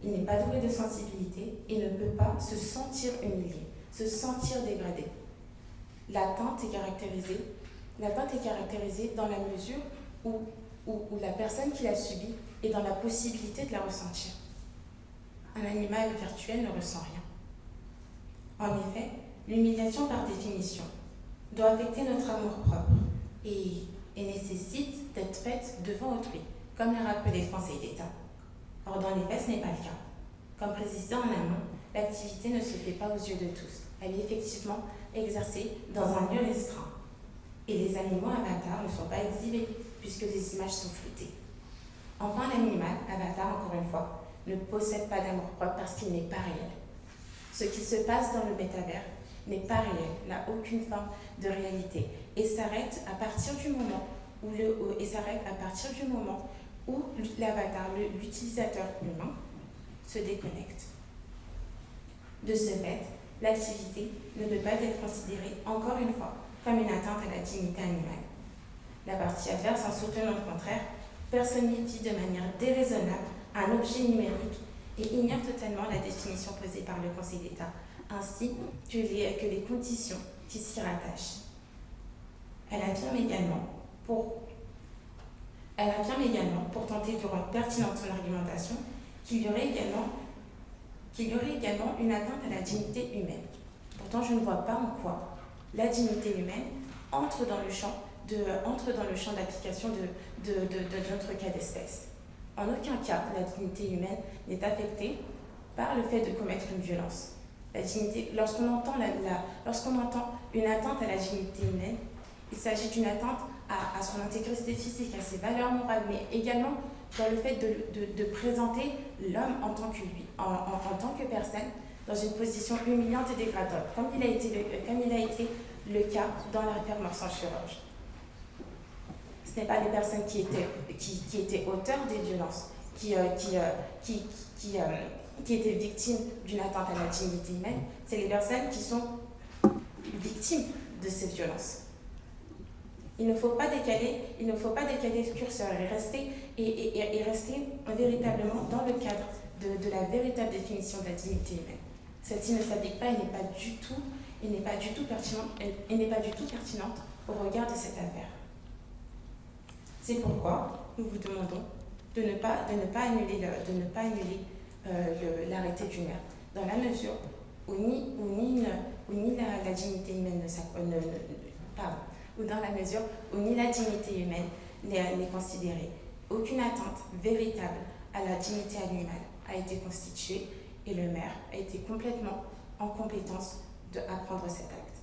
Il n'est pas doué de sensibilité et ne peut pas se sentir humilié, se sentir dégradé. L'attente est caractérisée, est caractérisée dans la mesure où, la personne qui l'a subie est dans la possibilité de la ressentir. Un animal virtuel ne ressent rien. En effet, l'humiliation par définition doit affecter notre amour-propre et, nécessite d'être faite devant autrui, comme l'a rappelé le Conseil d'État. Or, dans les faits, ce n'est pas le cas. Comme précisé en amont, l'activité ne se fait pas aux yeux de tous. Elle est effectivement exercée dans un lieu restreint. Et les animaux avatars ne sont pas exhibés, puisque les images sont floutées. Enfin, l'animal, avatar, encore une fois, ne possède pas d'amour-propre parce qu'il n'est pas réel. Ce qui se passe dans le métavers n'est pas réel, n'a aucune forme de réalité et s'arrête à partir du moment où le et s'arrête à partir du moment où l'avatar, l'utilisateur humain, se déconnecte. De ce fait, l'activité ne peut pas être considérée, encore une fois, comme une atteinte à la dignité animale. La partie adverse, en soutenant le contraire, personnifie de manière déraisonnable un objet numérique et ignore totalement la définition posée par le Conseil d'État, ainsi que les, que les conditions qui s'y rattachent. Elle affirme également, pour, elle affirme également, pour tenter de rendre pertinente son argumentation, qu'il y aurait également y aurait également une atteinte à la dignité humaine. Pourtant, je ne vois pas en quoi la dignité humaine entre dans le champ d'application de, de, de, notre cas d'espèce. En aucun cas, la dignité humaine n'est affectée par le fait de commettre une violence. Lorsqu'on entend, la, lorsqu'on entend une atteinte à la dignité humaine, il s'agit d'une atteinte à, son intégrité physique, à ses valeurs morales, mais également dans le fait de, de, présenter l'homme en tant que lui, en, en, tant que personne, dans une position humiliante et dégradante, comme il a été le, comme il a été le cas dans l'affaire Morsan-Chirurge. Ce n'est pas les personnes qui étaient, qui, qui étaient auteurs des violences, qui, euh, qui, euh, qui, qui, euh, qui étaient victimes d'une atteinte à la dignité humaine, c'est les personnes qui sont victimes de ces violences. Il ne faut pas décaler, le curseur et rester, véritablement dans le cadre de, la véritable définition de la dignité humaine. Celle-ci ne s'applique pas et n'est pas du tout, pertinente, au regard de cette affaire. C'est pourquoi nous vous demandons de ne pas, annuler, le, euh, l'arrêté du maire, dans la mesure où ni, la, dignité humaine ne, ne, ne, ou dans la mesure où ni la dignité humaine n'est considérée. Aucune atteinte véritable à la dignité animale a été constituée et le maire a été complètement en compétence d'apprendre cet acte.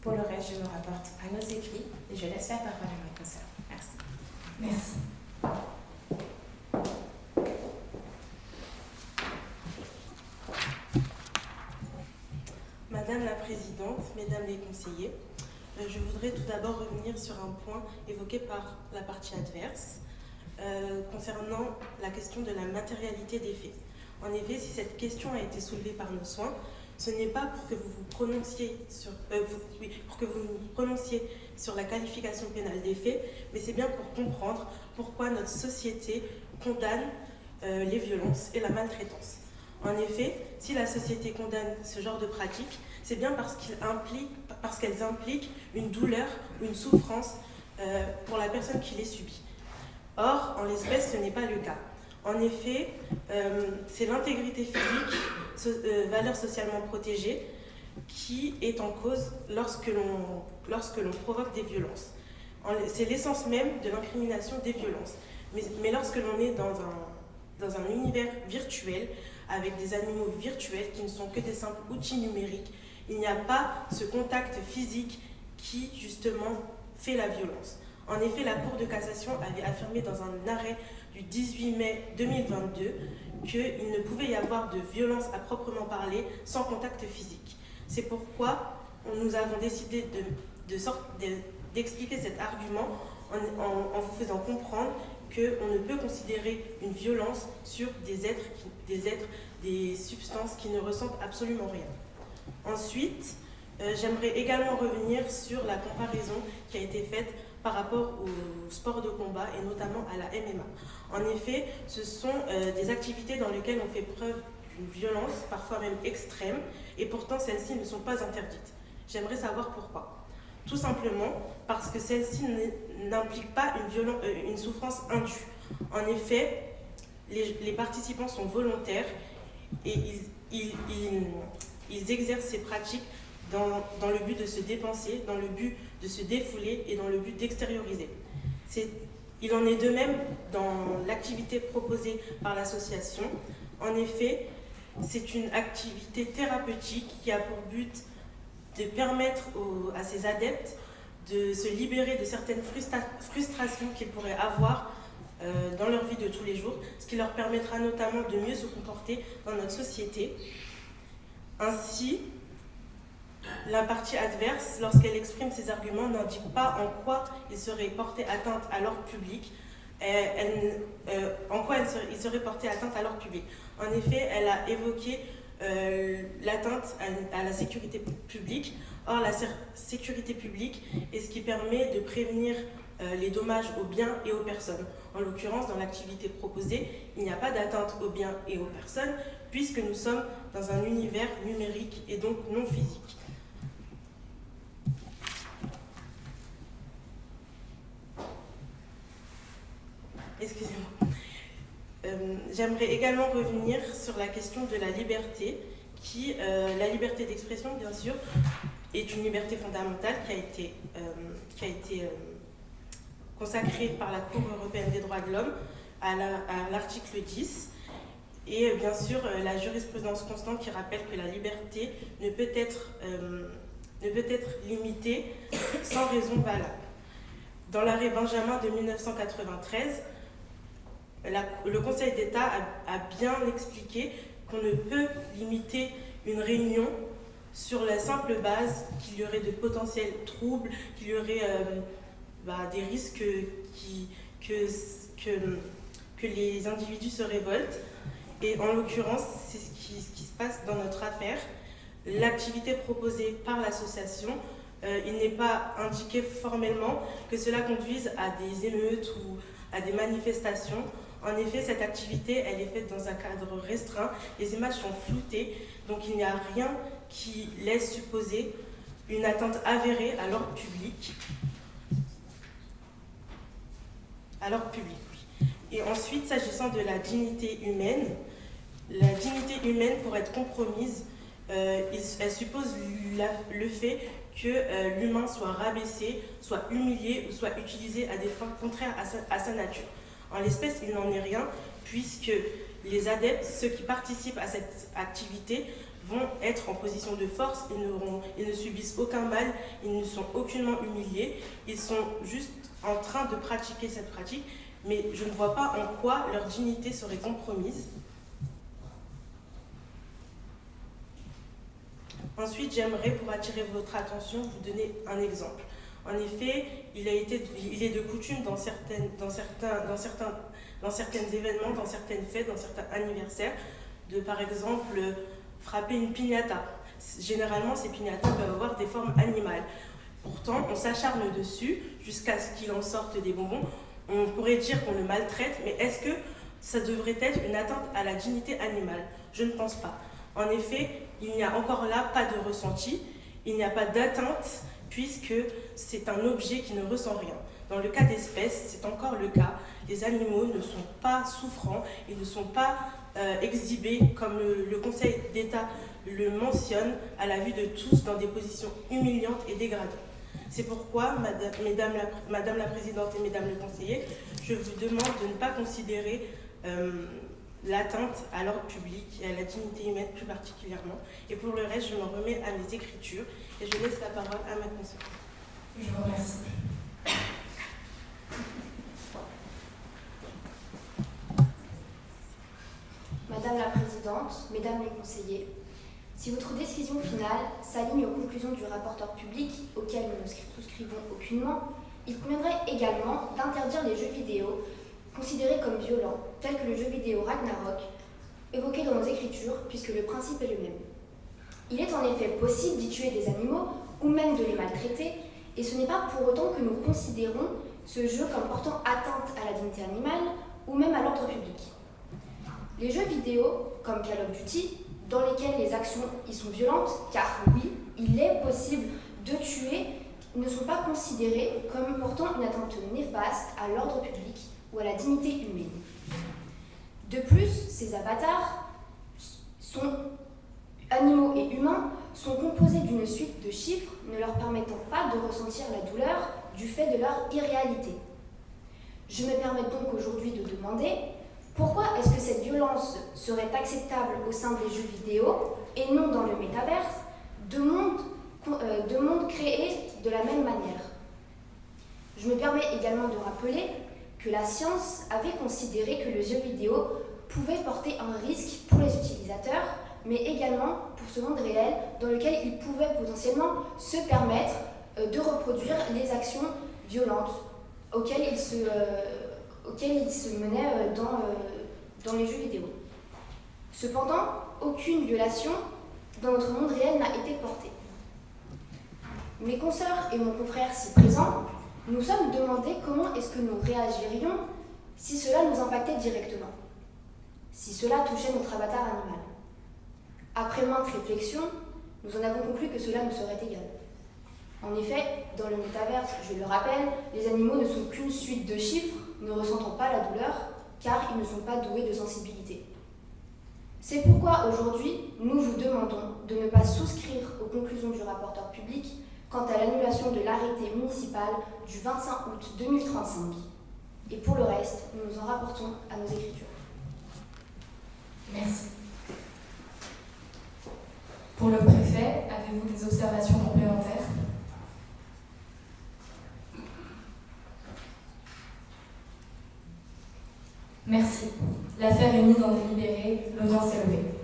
Pour le reste, je me rapporte à nos écrits et je laisse la parole à ma consoeur. Merci. Merci. Madame la Présidente, Mesdames les conseillers, je voudrais tout d'abord revenir sur un point évoqué par la partie adverse euh, concernant la question de la matérialité des faits. En effet, si cette question a été soulevée par nos soins, ce n'est pas pour que vous vous prononciez sur, euh, pour que vous vous prononciez sur la qualification pénale des faits, mais c'est bien pour comprendre pourquoi notre société condamne euh, les violences et la maltraitance. En effet, si la société condamne ce genre de pratiques, c'est bien parce qu'elles impliquent, impliquent une douleur ou une souffrance euh, pour la personne qui les subit. Or, en l'espèce, ce n'est pas le cas. En effet, euh, c'est l'intégrité physique, euh, valeur socialement protégée, qui est en cause lorsque l'on provoque des violences. C'est l'essence même de l'incrimination des violences. Mais, mais lorsque l'on est dans un, dans un univers virtuel, avec des animaux virtuels qui ne sont que des simples outils numériques, il n'y a pas ce contact physique qui, justement, fait la violence. En effet, la Cour de cassation avait affirmé dans un arrêt du 18 mai 2022 qu'il ne pouvait y avoir de violence à proprement parler sans contact physique. C'est pourquoi nous avons décidé d'expliquer de, cet argument en, vous faisant comprendre qu'on ne peut considérer une violence sur des êtres, des êtres, des substances qui ne ressentent absolument rien. Ensuite, euh, j'aimerais également revenir sur la comparaison qui a été faite par rapport au sport de combat et notamment à la MMA. En effet, ce sont euh, des activités dans lesquelles on fait preuve d'une violence, parfois même extrême, et pourtant celles-ci ne sont pas interdites. J'aimerais savoir pourquoi. Tout simplement parce que celle-ci n'implique pas une, euh, une, souffrance indue. En effet, les, participants sont volontaires et ils, ils exercent ces pratiques dans, dans, le but de se dépenser, dans le but de se défouler et dans le but d'extérioriser. Il en est de même dans l'activité proposée par l'association. En effet, c'est une activité thérapeutique qui a pour but de permettre à ses adeptes de se libérer de certaines frustra frustrations qu'ils pourraient avoir euh, dans leur vie de tous les jours, ce qui leur permettra notamment de mieux se comporter dans notre société. Ainsi, la partie adverse, lorsqu'elle exprime ses arguments, n'indique pas en quoi il serait porté atteinte à l'ordre public, elle, euh, en quoi il serait porté atteinte à l'ordre public. En effet, elle a évoqué euh, l'atteinte à, la sécurité publique. Or, la sécurité publique est ce qui permet de prévenir euh, les dommages aux biens et aux personnes. En l'occurrence, dans l'activité proposée, il n'y a pas d'atteinte aux biens et aux personnes, puisque nous sommes dans un univers numérique et donc non physique. Excusez-moi. Euh, J'aimerais également revenir sur la question de la liberté, qui, euh, la liberté d'expression, bien sûr, est une liberté fondamentale qui a été, euh, qui a été consacrée par la Cour européenne des droits de l'homme à l'article 10. Et bien sûr, la jurisprudence constante qui rappelle que la liberté ne peut être, ne peut être limitée sans raison valable. Dans l'arrêt Benjamin de 1993, le Conseil d'État a, bien expliqué qu'on ne peut limiter une réunion sur la simple base qu'il y aurait de potentiels troubles, qu'il y aurait euh, bah, des risques que, les individus se révoltent. Et en l'occurrence, c'est ce qui, se passe dans notre affaire. L'activité proposée par l'association, euh, il n'est pas indiqué formellement que cela conduise à des émeutes ou à des manifestations. En effet, cette activité, elle est faite dans un cadre restreint, les images sont floutées, donc il n'y a rien qui laisse supposer une atteinte avérée à l'ordre public. À public, oui. Et ensuite, s'agissant de la dignité humaine, la dignité humaine, pour être compromise, euh, elle suppose le fait que euh, l'humain soit rabaissé, soit humilié ou soit utilisé à des fins contraires à sa nature. En l'espèce, il n'en est rien, puisque les adeptes, ceux qui participent à cette activité, vont être en position de force, ils, ils ne subissent aucun mal, ils ne sont aucunement humiliés, ils sont juste en train de pratiquer cette pratique, mais je ne vois pas en quoi leur dignité serait compromise. Ensuite, j'aimerais, pour attirer votre attention, vous donner un exemple. En effet, il, a été, il est de coutume dans, certaines, dans, certains, dans, certains, dans certains événements, dans certaines fêtes, dans certains anniversaires, de par exemple frapper une piñata. Généralement, ces piñatas peuvent avoir des formes animales. Pourtant, on s'acharne dessus jusqu'à ce qu'il en sorte des bonbons. On pourrait dire qu'on le maltraite, mais est-ce que ça devrait être une atteinte à la dignité animale? Je ne pense pas. En effet, il n'y a encore là pas de ressenti, il n'y a pas d'atteinte puisque c'est un objet qui ne ressent rien. Dans le cas d'espèces, c'est encore le cas. Les animaux ne sont pas souffrants, ils ne sont pas euh, exhibés, comme le, Conseil d'État le mentionne, à la vue de tous dans des positions humiliantes et dégradantes. C'est pourquoi, madame, mesdames la, madame la Présidente et Mesdames le Conseiller, je vous demande de ne pas considérer euh, l'atteinte à l'ordre public et à la dignité humaine plus particulièrement. Et pour le reste, je m'en remets à mes écritures et je laisse la parole à ma conseillère. Je vous remercie. Madame la Présidente, Mesdames les conseillers, si votre décision finale s'aligne aux conclusions du rapporteur public, auquel nous ne souscrivons aucunement, il conviendrait également d'interdire les jeux vidéo considérés comme violents, tels que le jeu vidéo Ragnarok, évoqué dans nos écritures, puisque le principe est le même. Il est en effet possible d'y tuer des animaux ou même de les maltraiter, et ce n'est pas pour autant que nous considérons ce jeu comme portant atteinte à la dignité animale ou même à l'ordre public. Les jeux vidéo, comme Call of Duty, dans lesquels les actions y sont violentes, car oui, il est possible de tuer, ne sont pas considérés comme portant une atteinte néfaste à l'ordre public ou à la dignité humaine. De plus, ces avatars sont animaux et humains sont composés d'une suite de chiffres ne leur permettant pas de ressentir la douleur du fait de leur irréalité. Je me permets donc aujourd'hui de demander pourquoi est-ce que cette violence serait acceptable au sein des jeux vidéo et non dans le métaverse, de mondes, euh, de mondes créés de la même manière? Je me permets également de rappeler que la science avait considéré que le jeu vidéo pouvait porter un risque pour les utilisateurs, mais également pour ce monde réel dans lequel ils pouvaient potentiellement se permettre euh, de reproduire les actions violentes auxquelles ils se, euh, auxquelles ils se menaient euh, dans, dans les jeux vidéo. Cependant, aucune violation dans notre monde réel n'a été portée. Mes consoeurs et mon confrère si présents nous sommes demandé comment est-ce que nous réagirions si cela nous impactait directement, si cela touchait notre avatar animal. Après maintes réflexions, nous en avons conclu que cela nous serait égal. En effet, dans le métaverse, je le rappelle, les animaux ne sont qu'une suite de chiffres ne ressentant pas la douleur car ils ne sont pas doués de sensibilité. C'est pourquoi aujourd'hui, nous vous demandons de ne pas souscrire aux conclusions du rapporteur public quant à l'annulation de l'arrêté municipal du 25 août 2035. Et pour le reste, nous nous en rapportons à nos écritures. Merci. Pour le préfet, avez-vous des observations complémentaires? Merci. L'affaire est mise en délibéré. L'audience est levée.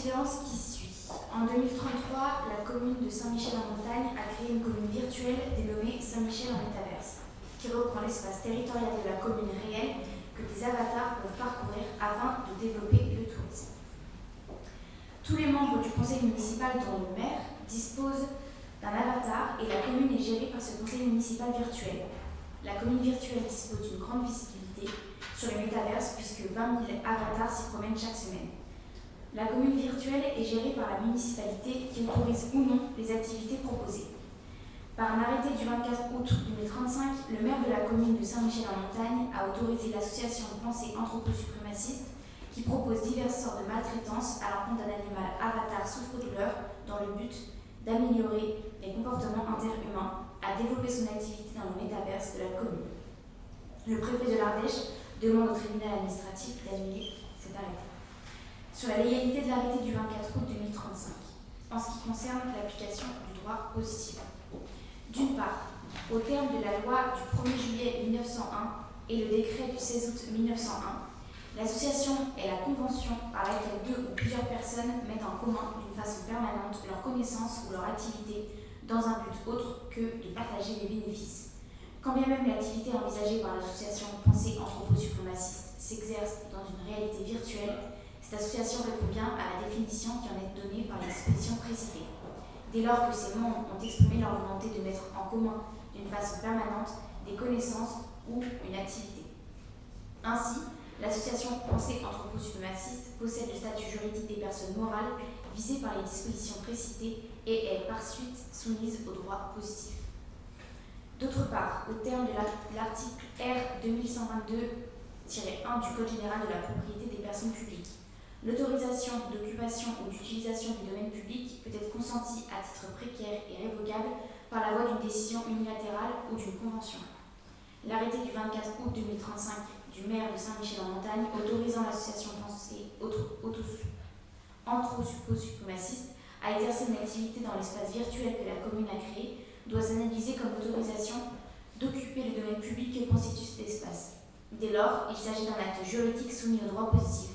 En 2033, la commune de Saint-Michel-en-Montagne a créé une commune virtuelle dénommée Saint-Michel en métaverse, qui reprend l'espace territorial de la commune réelle que des avatars peuvent parcourir afin de développer le tourisme. Tous les membres du conseil municipal, dont le maire, disposent d'un avatar et la commune est gérée par ce conseil municipal virtuel. La commune virtuelle dispose d'une grande visibilité sur le métaverse puisque 20 000 avatars s'y promènent chaque semaine. La commune virtuelle est gérée par la municipalité qui autorise ou non les activités proposées. Par un arrêté du 24 août 2035, le maire de la commune de Saint-Michel-en-Montagne a autorisé l'association de pensée anthroposuprémaciste qui propose diverses sortes de maltraitances à l'encontre d'un animal avatar souffre-douleur dans le but d'améliorer les comportements interhumains, à développer son activité dans le métaverse de la commune. Le préfet de l'Ardèche demande au tribunal administratif d'annuler cet arrêté sur la légalité de l'arrêté du 24 août 2035 en ce qui concerne l'application du droit positif. D'une part, au terme de la loi du 1er juillet 1901 et le décret du 16 août 1901, l'association est la convention par laquelle deux ou plusieurs personnes mettent en commun d'une façon permanente leurs connaissances ou leur activité dans un but autre que de partager les bénéfices. Quand bien même l'activité envisagée par l'association Pensée anthroposuprémaciste s'exerce dans une réalité virtuelle, cette association répond bien à la définition qui en est donnée par les dispositions précitées. Dès lors que ces membres ont exprimé leur volonté de mettre en commun d'une façon permanente des connaissances ou une activité. Ainsi, l'association Pensée anthroposuprémaciste possède le statut juridique des personnes morales visées par les dispositions précitées et est par suite soumise au droit positif. D'autre part, au terme de l'article R 2122-1 du Code général de la propriété des personnes publiques, L'autorisation d'occupation ou d'utilisation du domaine public peut être consentie à titre précaire et révocable par la voie d'une décision unilatérale ou d'une convention. L'arrêté du 24 août 2035 du maire de Saint-Michel-en-Montagne autorisant l'association pensée anthroposuprémaciste à exercer une activité dans l'espace virtuel que la commune a créé doit s'analyser comme autorisation d'occuper le domaine public que constitue cet espace. Dès lors, il s'agit d'un acte juridique soumis au droit positif.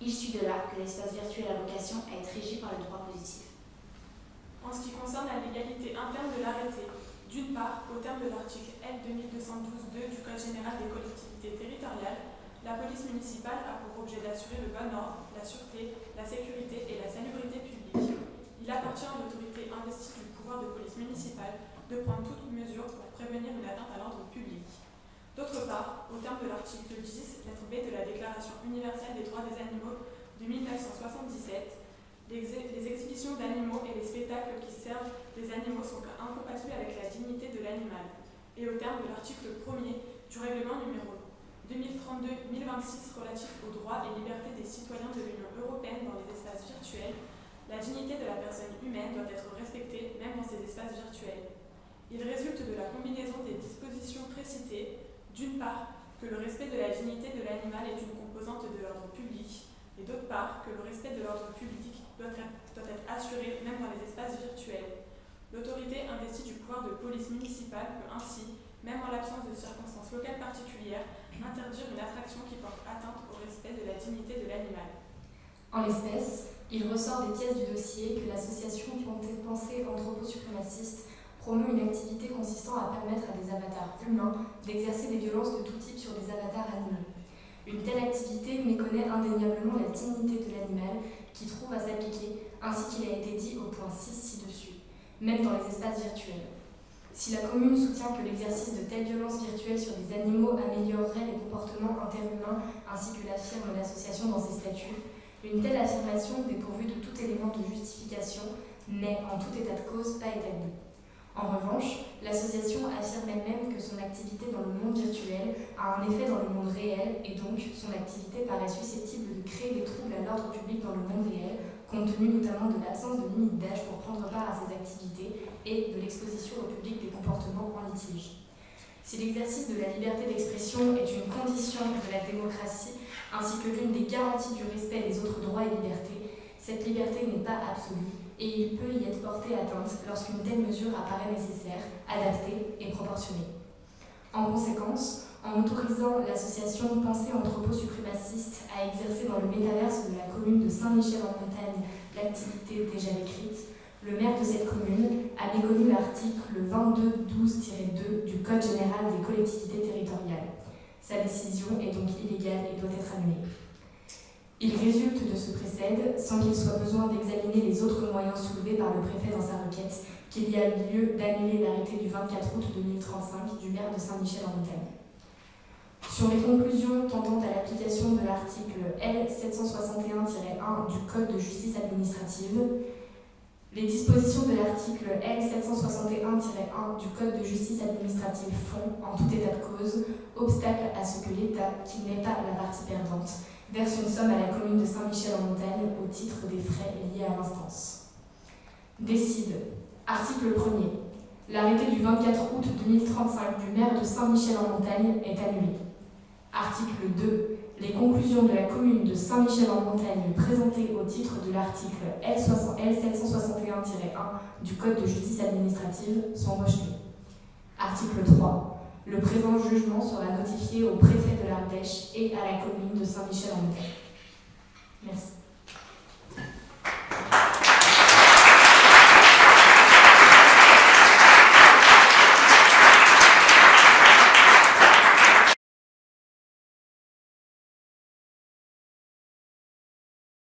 Il suit de là que l'espace virtuel a vocation à être régi par le droit positif. En ce qui concerne la légalité interne de l'arrêté, d'une part, au terme de l'article L 2212-2 du Code général des collectivités territoriales, la police municipale a pour objet d'assurer le bon ordre, la sûreté, la sécurité et la salubrité publique. Il appartient à l'autorité investie du pouvoir de police municipale de prendre toute mesure pour prévenir une atteinte à l'ordre public. D'autre part, au terme de l'article 10, lettre B de la Déclaration universelle des droits des animaux de 1977, les, exhibitions d'animaux et les spectacles qui servent des animaux sont incompatibles avec la dignité de l'animal. Et au terme de l'article 1er du règlement numéro 2032-1026 relatif aux droits et libertés des citoyens de l'Union européenne dans les espaces virtuels, la dignité de la personne humaine doit être respectée même dans ces espaces virtuels. Il résulte de la combinaison des dispositions précitées d'une part, que le respect de la dignité de l'animal est une composante de l'ordre public, et d'autre part, que le respect de l'ordre public doit être, assuré même dans les espaces virtuels. L'autorité investie du pouvoir de police municipale peut ainsi, même en l'absence de circonstances locales particulières, interdire une attraction qui porte atteinte au respect de la dignité de l'animal. En l'espèce, il ressort des pièces du dossier que l'association Pensée Anthroposuprémaciste promeut une activité consistant à permettre à des avatars humains d'exercer des violences de tout type sur des avatars animaux. Une telle activité méconnaît indéniablement la dignité de l'animal qui trouve à s'appliquer, ainsi qu'il a été dit au point 6 ci-dessus, même dans les espaces virtuels. Si la commune soutient que l'exercice de telles violences virtuelles sur des animaux améliorerait les comportements interhumains, ainsi que l'affirme l'association dans ses statuts, Une telle affirmation, dépourvue de tout élément de justification, n'est en tout état de cause pas établie. En revanche, l'association affirme elle-même que son activité dans le monde virtuel a un effet dans le monde réel et donc son activité paraît susceptible de créer des troubles à l'ordre public dans le monde réel, compte tenu notamment de l'absence de limite d'âge pour prendre part à ces activités et de l'exposition au public des comportements en litige. Si l'exercice de la liberté d'expression est une condition de la démocratie ainsi que l'une des garanties du respect des autres droits et libertés, cette liberté n'est pas absolue et il peut y être porté atteinte lorsqu'une telle mesure apparaît nécessaire, adaptée et proportionnée. En conséquence, en autorisant l'association Pensée Anthropo Suprémaciste à exercer dans le métaverse de la commune de Saint-Michel-en-Montagne l'activité déjà décrite, le maire de cette commune a méconnu l'article 2212-2 du Code général des collectivités territoriales. Sa décision est donc illégale et doit être annulée. Il résulte de ce précède, sans qu'il soit besoin d'examiner les autres moyens soulevés par le préfet dans sa requête, qu'il y a lieu d'annuler l'arrêté du 24 août 2035 du maire de Saint-Michel-en-Montagne. Sur les conclusions tendant à l'application de l'article L761-1 du Code de justice administrative, les dispositions de l'article L761-1 du Code de justice administrative font, en tout état de cause, obstacle à ce que l'État, qui n'est pas la partie perdante, verse une somme à la commune de Saint-Michel-en-Montagne au titre des frais liés à l'instance. Décide. Article 1er. L'arrêté du 24 août 2035 du maire de Saint-Michel-en-Montagne est annulé. Article 2. Les conclusions de la commune de Saint-Michel-en-Montagne présentées au titre de l'article L761-1 du Code de justice administrative sont rejetées. Article 3. Le présent jugement sera notifié au préfet de l'Ardèche et à la commune de Saint-Michel-en-Montagne. Merci.